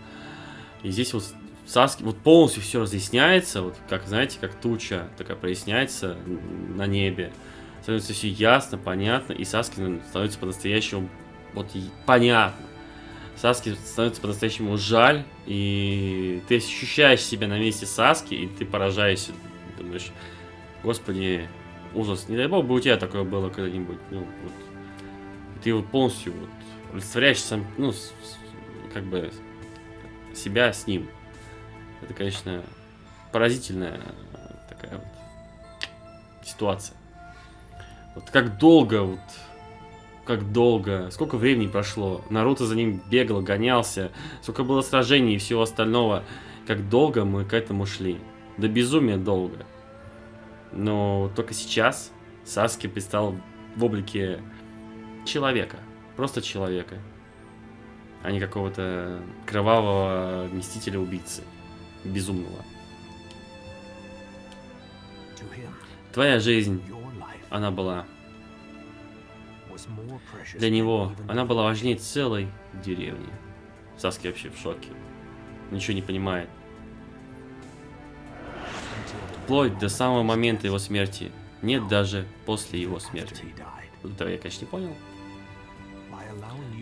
и здесь вот Саски, вот полностью все разъясняется, вот как, знаете, как туча такая проясняется на небе. Становится все ясно, понятно, и Саски ну, становится по-настоящему вот понятно. Саски становится по-настоящему жаль, и ты ощущаешь себя на месте Саски, и ты поражаешься, думаешь, господи, ужас, не дай бог бы у тебя такое было когда-нибудь, ну, вот. Ты вот полностью вот олицетворяешь сам, ну, с- как бы себя с ним. Это, конечно, поразительная такая вот ситуация. Вот как долго вот как долго, сколько времени прошло. Наруто за ним бегал, гонялся, сколько было сражений и всего остального. Как долго мы к этому шли. До безумия долго. Но только сейчас Саски предстал в облике человека. Просто человека. А не какого-то кровавого мстителя-убийцы. Безумного. Твоя жизнь, она была Для него она была важнее целой деревни. Саски вообще в шоке. Ничего не понимает. Вплоть до самого момента его смерти. Нет даже после его смерти. этого я, конечно, не понял.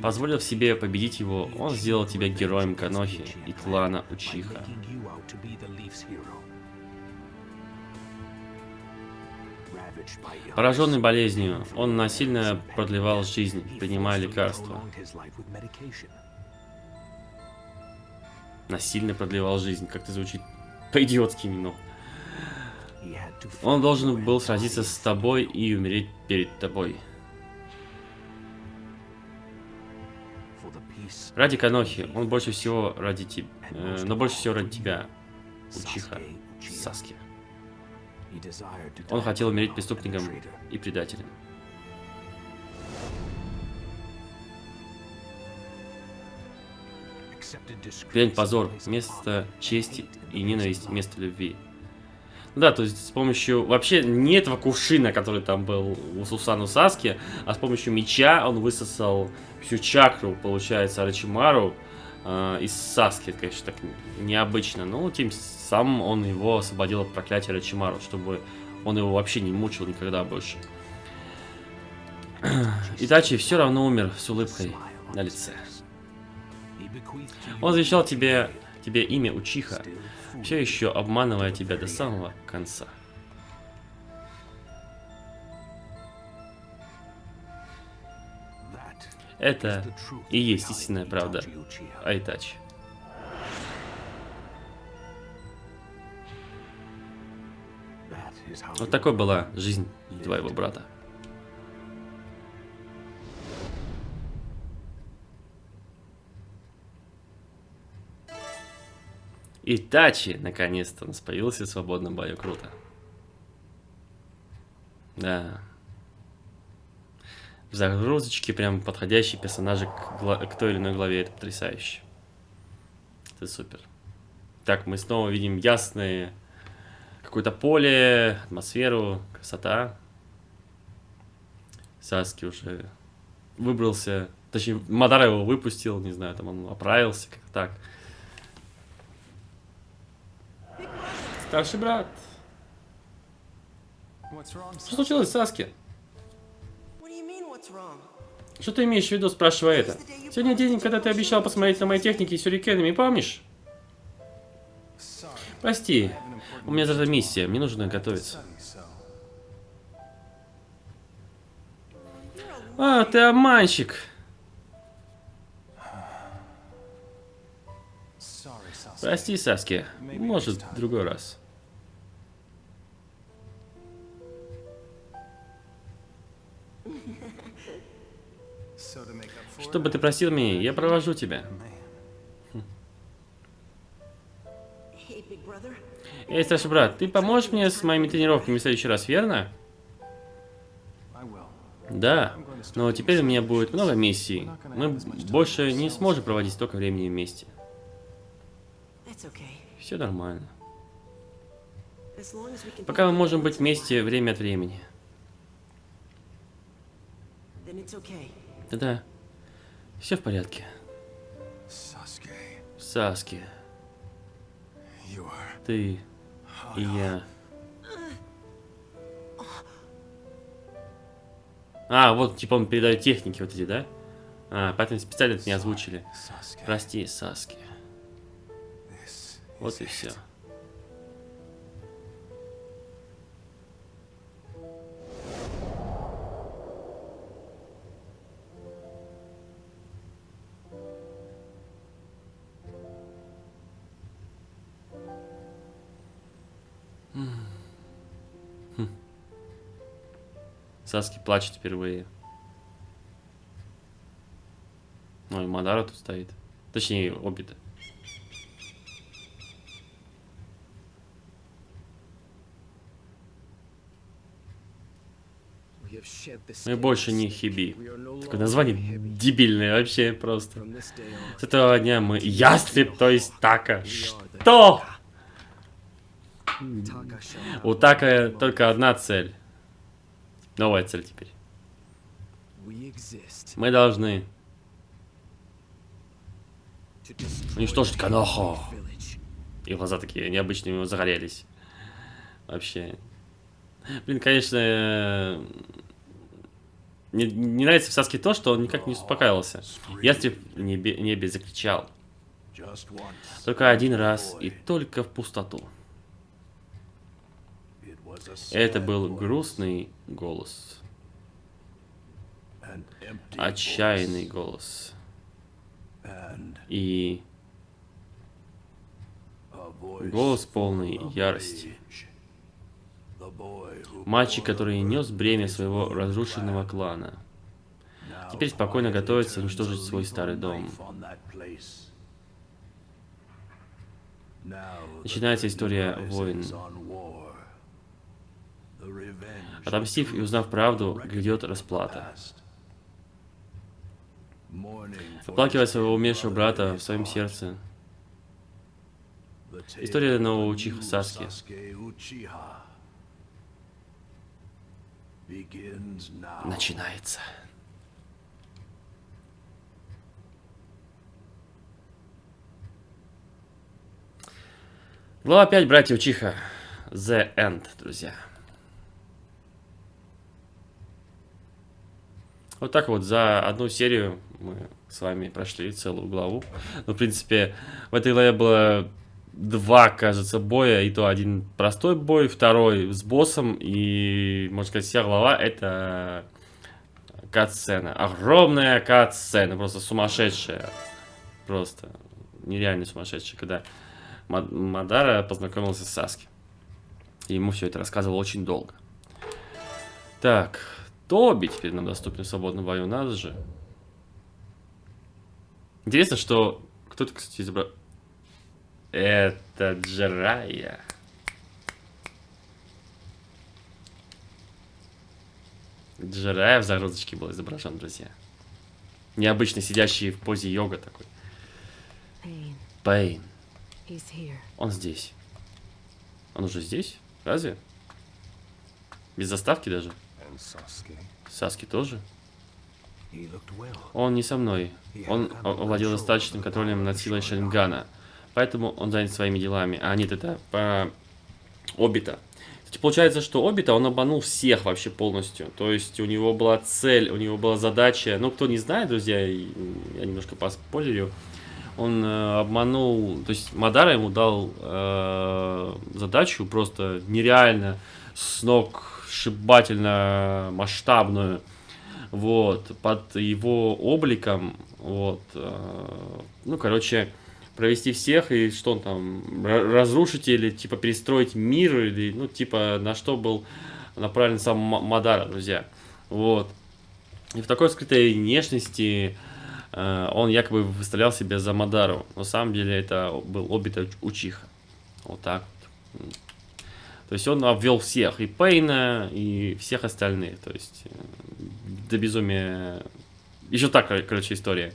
Позволив себе победить его, он сделал тебя героем Канохи и клана Учиха. Пораженный болезнью, он насильно продлевал жизнь, принимая лекарства. Насильно продлевал жизнь. Как-то звучит по-идиотски to Он должен был сразиться с тобой и умереть перед тобой. Ради Канохи, он больше всего ради тебя, но больше всего ради тебя, Учиха. Саски. Он хотел умереть преступником и предателем. In позор, место чести и ненависть love. любви. Да, то есть с помощью... Вообще не этого кувшина, который там был у Сусану Саски, а с помощью меча он высосал всю чакру, получается, Арачимару э, из Саски. Это, конечно, так необычно. Но тем самым он его освободил от проклятия Арачимару, чтобы он его вообще не мучил никогда больше. Итачи все равно умер с улыбкой на лице. Он завещал тебе тебе имя Учиха, все еще обманывая тебя до самого конца. Это и есть истинная правда. Айтачи. Вот такой была жизнь твоего брата. Итачи, наконец-то, у нас появился в свободном бою. Круто. Да. В загрузочке прям подходящие персонажи к, к той или иной главе. Это потрясающе. Это супер. Так, мы снова видим ясные какое-то поле, атмосферу, красота. Саски уже выбрался, точнее, Мадара его выпустил, не знаю, там он оправился, как так. Старший брат. Что случилось, Саски? Что ты имеешь в виду, спрашивая это? Сегодня день, когда ты обещал посмотреть на мои техники с сюрикенами, помнишь? Прости, у меня завтра миссия, мне нужно готовиться. А, ты обманщик. Прости, Саски. Может, в другой раз. So to make up for Что бы ты просил меня, я провожу тебя. Эй, старший брат, ты поможешь мне с моими тренировками в следующий раз, верно? Да. Но теперь у меня будет много миссий. Мы больше не сможем проводить столько времени вместе. Все нормально. Пока мы можем быть вместе время от времени. Да-да. Все в порядке. Саски, ты и я. А, вот, типа он передает техники вот эти, да? А, поэтому специально это не озвучили. Прости, Саски. Вот и все. Саски плачет впервые. Ой, Мадара тут стоит. Точнее, Обида. Мы больше не Хиби. Такое название дебильное вообще просто. С этого дня мы ястреб, то есть Така. Что? У Така только одна цель. Новая цель теперь. Мы должны уничтожить Канохо. И глаза такие необычные загорелись. Вообще. Блин, конечно, э, не, не нравится в Саске то, что он никак не успокаивался. Ястреб в небе, небе закричал. Только один раз и только в пустоту. Это был грустный голос. Отчаянный голос. И голос полный ярости. Мальчик, который нес бремя своего разрушенного клана. Теперь спокойно готовится уничтожить свой старый дом. Начинается история войн. on war. The revenge Отомстив и узнав правду, грядет расплата. Оплакивая своего умершего брата в своем сердце. История нового Учиха Саски. Начинается. Глава 5, братья Учиха. The End, друзья. Вот так вот за одну серию мы с вами прошли целую главу. Ну, в принципе, в этой главе было два, кажется, боя, и то один простой бой, второй с боссом, и, можно сказать, вся глава это кат-сцена. Огромная кат-сцена, просто сумасшедшая. Просто нереально сумасшедшая, когда Мад- Мадара познакомился с Саски. И ему все это рассказывал очень долго. Так, Тоби теперь нам доступен в свободном бою, надо же. Интересно, что... Кто-то, кстати, изобрал... Это Джерая. Джерая в загрузочке был изображен, друзья. Необычно сидящий в позе йога такой. Пейн. Он здесь. Он уже здесь? Разве? Без заставки даже? Саски тоже? Он не со мной. Он овладел достаточным контролем над силой Шарингана. Поэтому он занят своими делами. А, нет, это по Обита. Кстати, получается, что Обита, он обманул всех вообще полностью. То есть у него была цель, у него была задача. Ну, кто не знает, друзья, я немножко поспойлерю. Он э, обманул, то есть Мадара ему дал э, задачу просто нереально, с ног сшибательно масштабную вот, под его обликом, вот, э, ну, короче, провести всех, и что он там, ра- разрушить или, типа, перестроить мир, или, ну, типа, на что был направлен сам Мадара, друзья, вот. И в такой скрытой внешности э, он якобы выставлял себя за Мадару, на самом деле это был Обита Учиха, вот так вот. То есть он обвел всех, и Пейна, и всех остальных. То есть э, до безумия. Еще так, кор- короче, история.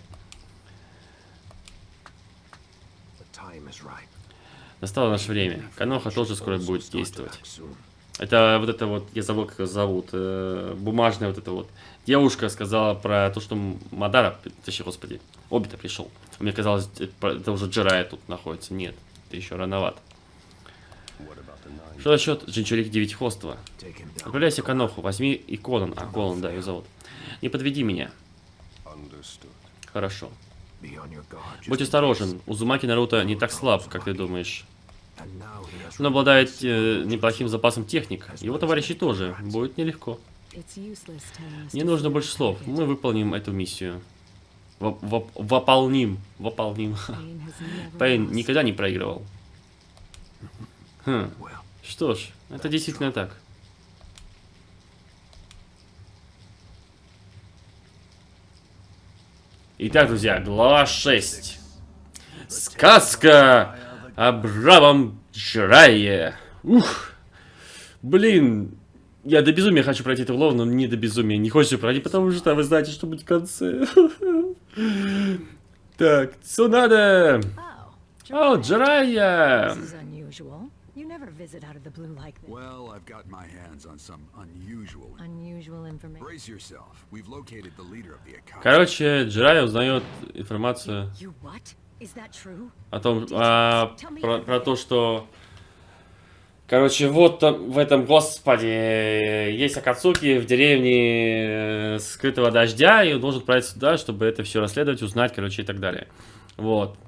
Настало наше время. Каноха тоже скоро будет действовать. Это вот это вот, я забыл, как ее зовут, э, бумажная вот эта вот девушка сказала про то, что Мадара, точнее, господи, Обита пришел. Мне казалось, это уже Джирая тут находится. Нет, это еще рановато. What about the nine? Что насчет Джинчурик Девятихвостого? Отправляйся к Аноху, возьми и Колон. А, Колон, да, ее зовут. Не подведи меня. Хорошо. Будь осторожен, Узумаки Наруто не так слаб, как ты думаешь. Он обладает э, неплохим запасом техник. Его товарищи тоже. Будет нелегко. Не нужно больше слов. Мы выполним эту миссию. Воп- воп- Выполним. Выполним. Pain has never Пейн никогда не проигрывал. Хм. Что ж, это действительно так. Итак, друзья, глава 6. Сказка о бравом Джирае. Ух. Блин, я до безумия хочу пройти эту главу, но не до безумия. Не хочется пройти, потому что вы знаете, что будет в конце. Так, Цунада. О, Джирая. You never visit out of the blue like this. Well, I've got my hands on some unusual. Unusual information. Brace yourself. We've located the leader of the Akatsuki. Короче, Джирая узнает информацию You what? Is that true? о том, а, про, про то, что... Короче, вот там, в этом, господи, есть Акацуки в деревне э, скрытого дождя, и он должен отправиться сюда, чтобы это все расследовать, узнать, короче, и так далее. Вот.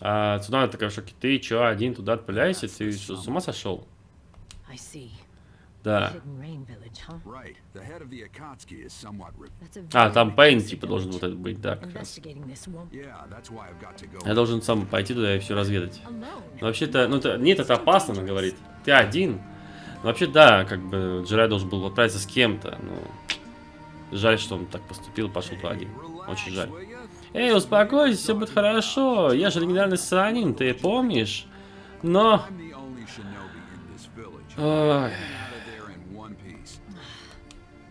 А Цунада такая в шоке, ты чё, один туда отправляешься? Ты что, с ума сошел? Да. А, там Пейн, типа, должен вот этот быть, да, как раз. Я должен сам пойти туда и все разведать. Ну, вообще-то, ну, это, нет, это опасно, она говорит. Ты один. Вообще, да, как бы Джирай должен был отправиться с кем-то. Ну, жаль, что он так поступил, пошел туда один. Очень жаль. Эй, успокойся, все будет хорошо. Я же легендарный Санин, ты помнишь? Но...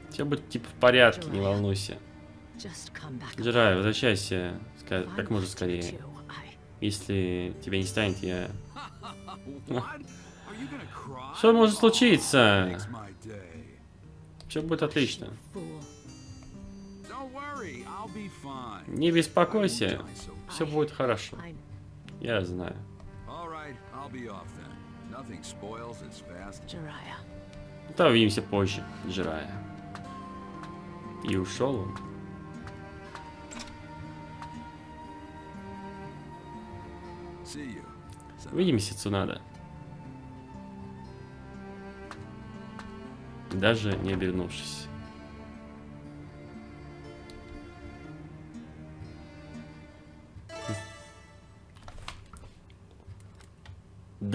Все будет типа в порядке, не волнуйся. Джирай, возвращайся как можно скорее. Если тебя не станет, я... Что может случиться? Все будет отлично. Не беспокойся, все будет хорошо. Я знаю. Да, увидимся позже, Джирая. И ушел он. Увидимся, Цунада. Даже не обернувшись.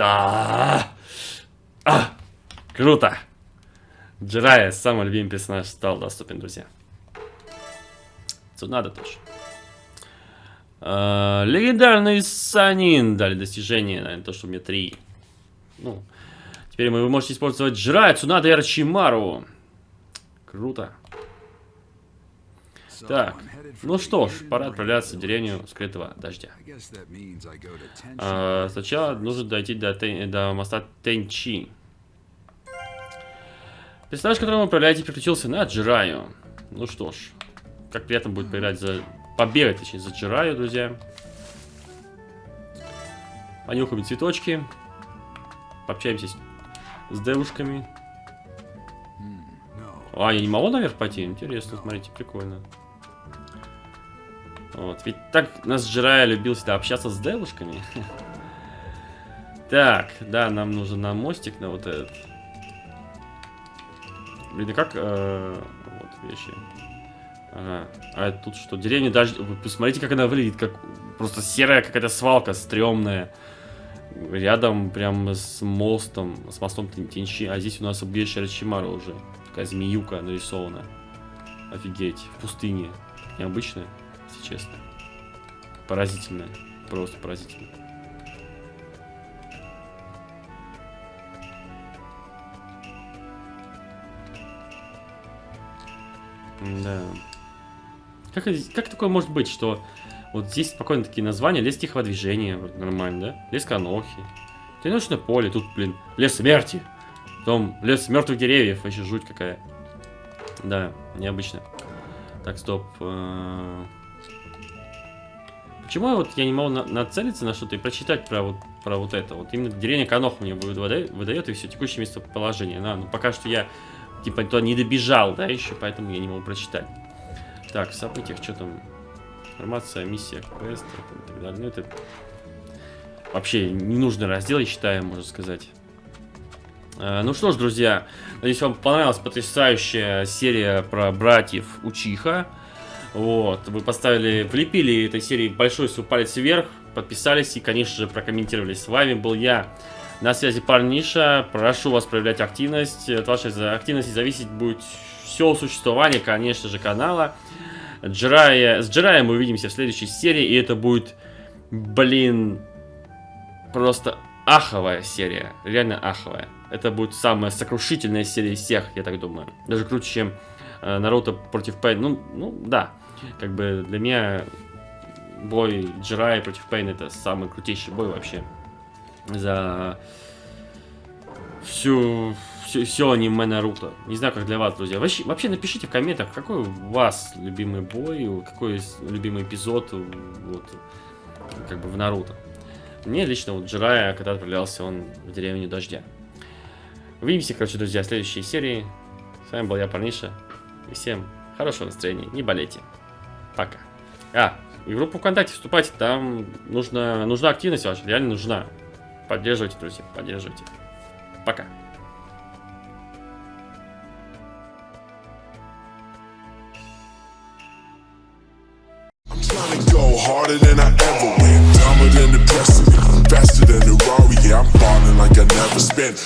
Да. А, круто. Джирая, самый любимый персонаж, стал доступен, друзья. Цунада тоже. А, легендарный Санин дали достижение, наверное, то, что меня три. Ну, теперь вы можете использовать Джирая, Цунада и Арчимару. Круто. Так, ну что ж, пора отправляться в деревню скрытого дождя. А, сначала нужно дойти до, Тен- до моста Тенчи. Персонаж, которым вы управляете, переключился на Джираю. Ну что ж, как приятно будет поиграть за... Побегать, точнее, за Джираю, друзья. Понюхаем цветочки. Пообщаемся с, с девушками. А, я не могу наверх пойти? Интересно, смотрите, прикольно. Вот, ведь так нас Джирая любил всегда общаться с девушками. Так, да, нам нужен на мостик, на вот этот. Блин, и как... э, вот, вещи. Ага. А тут что? Деревня даже... Посмотрите, как она выглядит, как просто серая какая-то свалка, стрёмная. Рядом прям с мостом, с мостом Тенчи. А здесь у нас убежище Рачимара уже. Такая змеюка нарисована. Офигеть. В пустыне. Необычная, если честно. Поразительная. Просто поразительно. Да. Как, как такое может быть, что вот здесь спокойно такие названия, лес тихого движения, вот нормально, да? Лес Канохи. Тренировочное поле, тут, блин, лес смерти. Потом лес мертвых деревьев, вообще жуть какая. Да, необычно. Так, стоп. Почему вот я не могу на- нацелиться на что-то и прочитать про вот, про вот это? Вот именно деревня Канох мне выдает, выдает и все, текущее местоположение. Да, ну пока что я типа туда не добежал, да, еще, поэтому я не могу прочитать. Так, в событиях, что там? Информация, миссия, квест и так далее. Ну, это вообще ненужный раздел, я считаю, можно сказать. Э, Ну что ж, друзья, надеюсь, вам понравилась потрясающая серия про братьев Учиха. Вот, вы поставили, влепили этой серии большой свой палец вверх, подписались и, конечно же, прокомментировали. С вами был я, на связи Парниша. Прошу вас проявлять активность. От вашей активности зависеть будет все существование, конечно же, канала. Джирая, с Джираем мы увидимся в следующей серии, и это будет, блин, просто аховая серия. Реально аховая. Это будет самая сокрушительная серия из всех, я так думаю. Даже круче, чем э, Наруто против Пейн. Ну, ну, да. Как бы для меня бой Джирая против Пейн это самый крутейший бой вообще. За всю, все, все аниме Наруто. Не знаю, как для вас, друзья. Вообще, вообще напишите в комментах, какой у вас любимый бой, какой любимый эпизод вот, как бы в Наруто. Мне лично вот Джирая, когда отправлялся он в деревню Дождя. Увидимся, короче, друзья, в следующей серии. С вами был я, Парниша. И всем хорошего настроения. Не болейте. Пока. А, и группу ВКонтакте вступайте. Там нужна, нужна активность ваша. Реально нужна. Поддерживайте, друзья. Поддерживайте. Пока.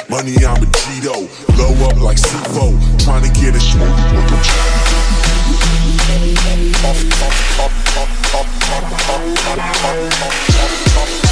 Money, I'm a Cheeto. Blow up like C4. Trying to get a smoke. Thank you.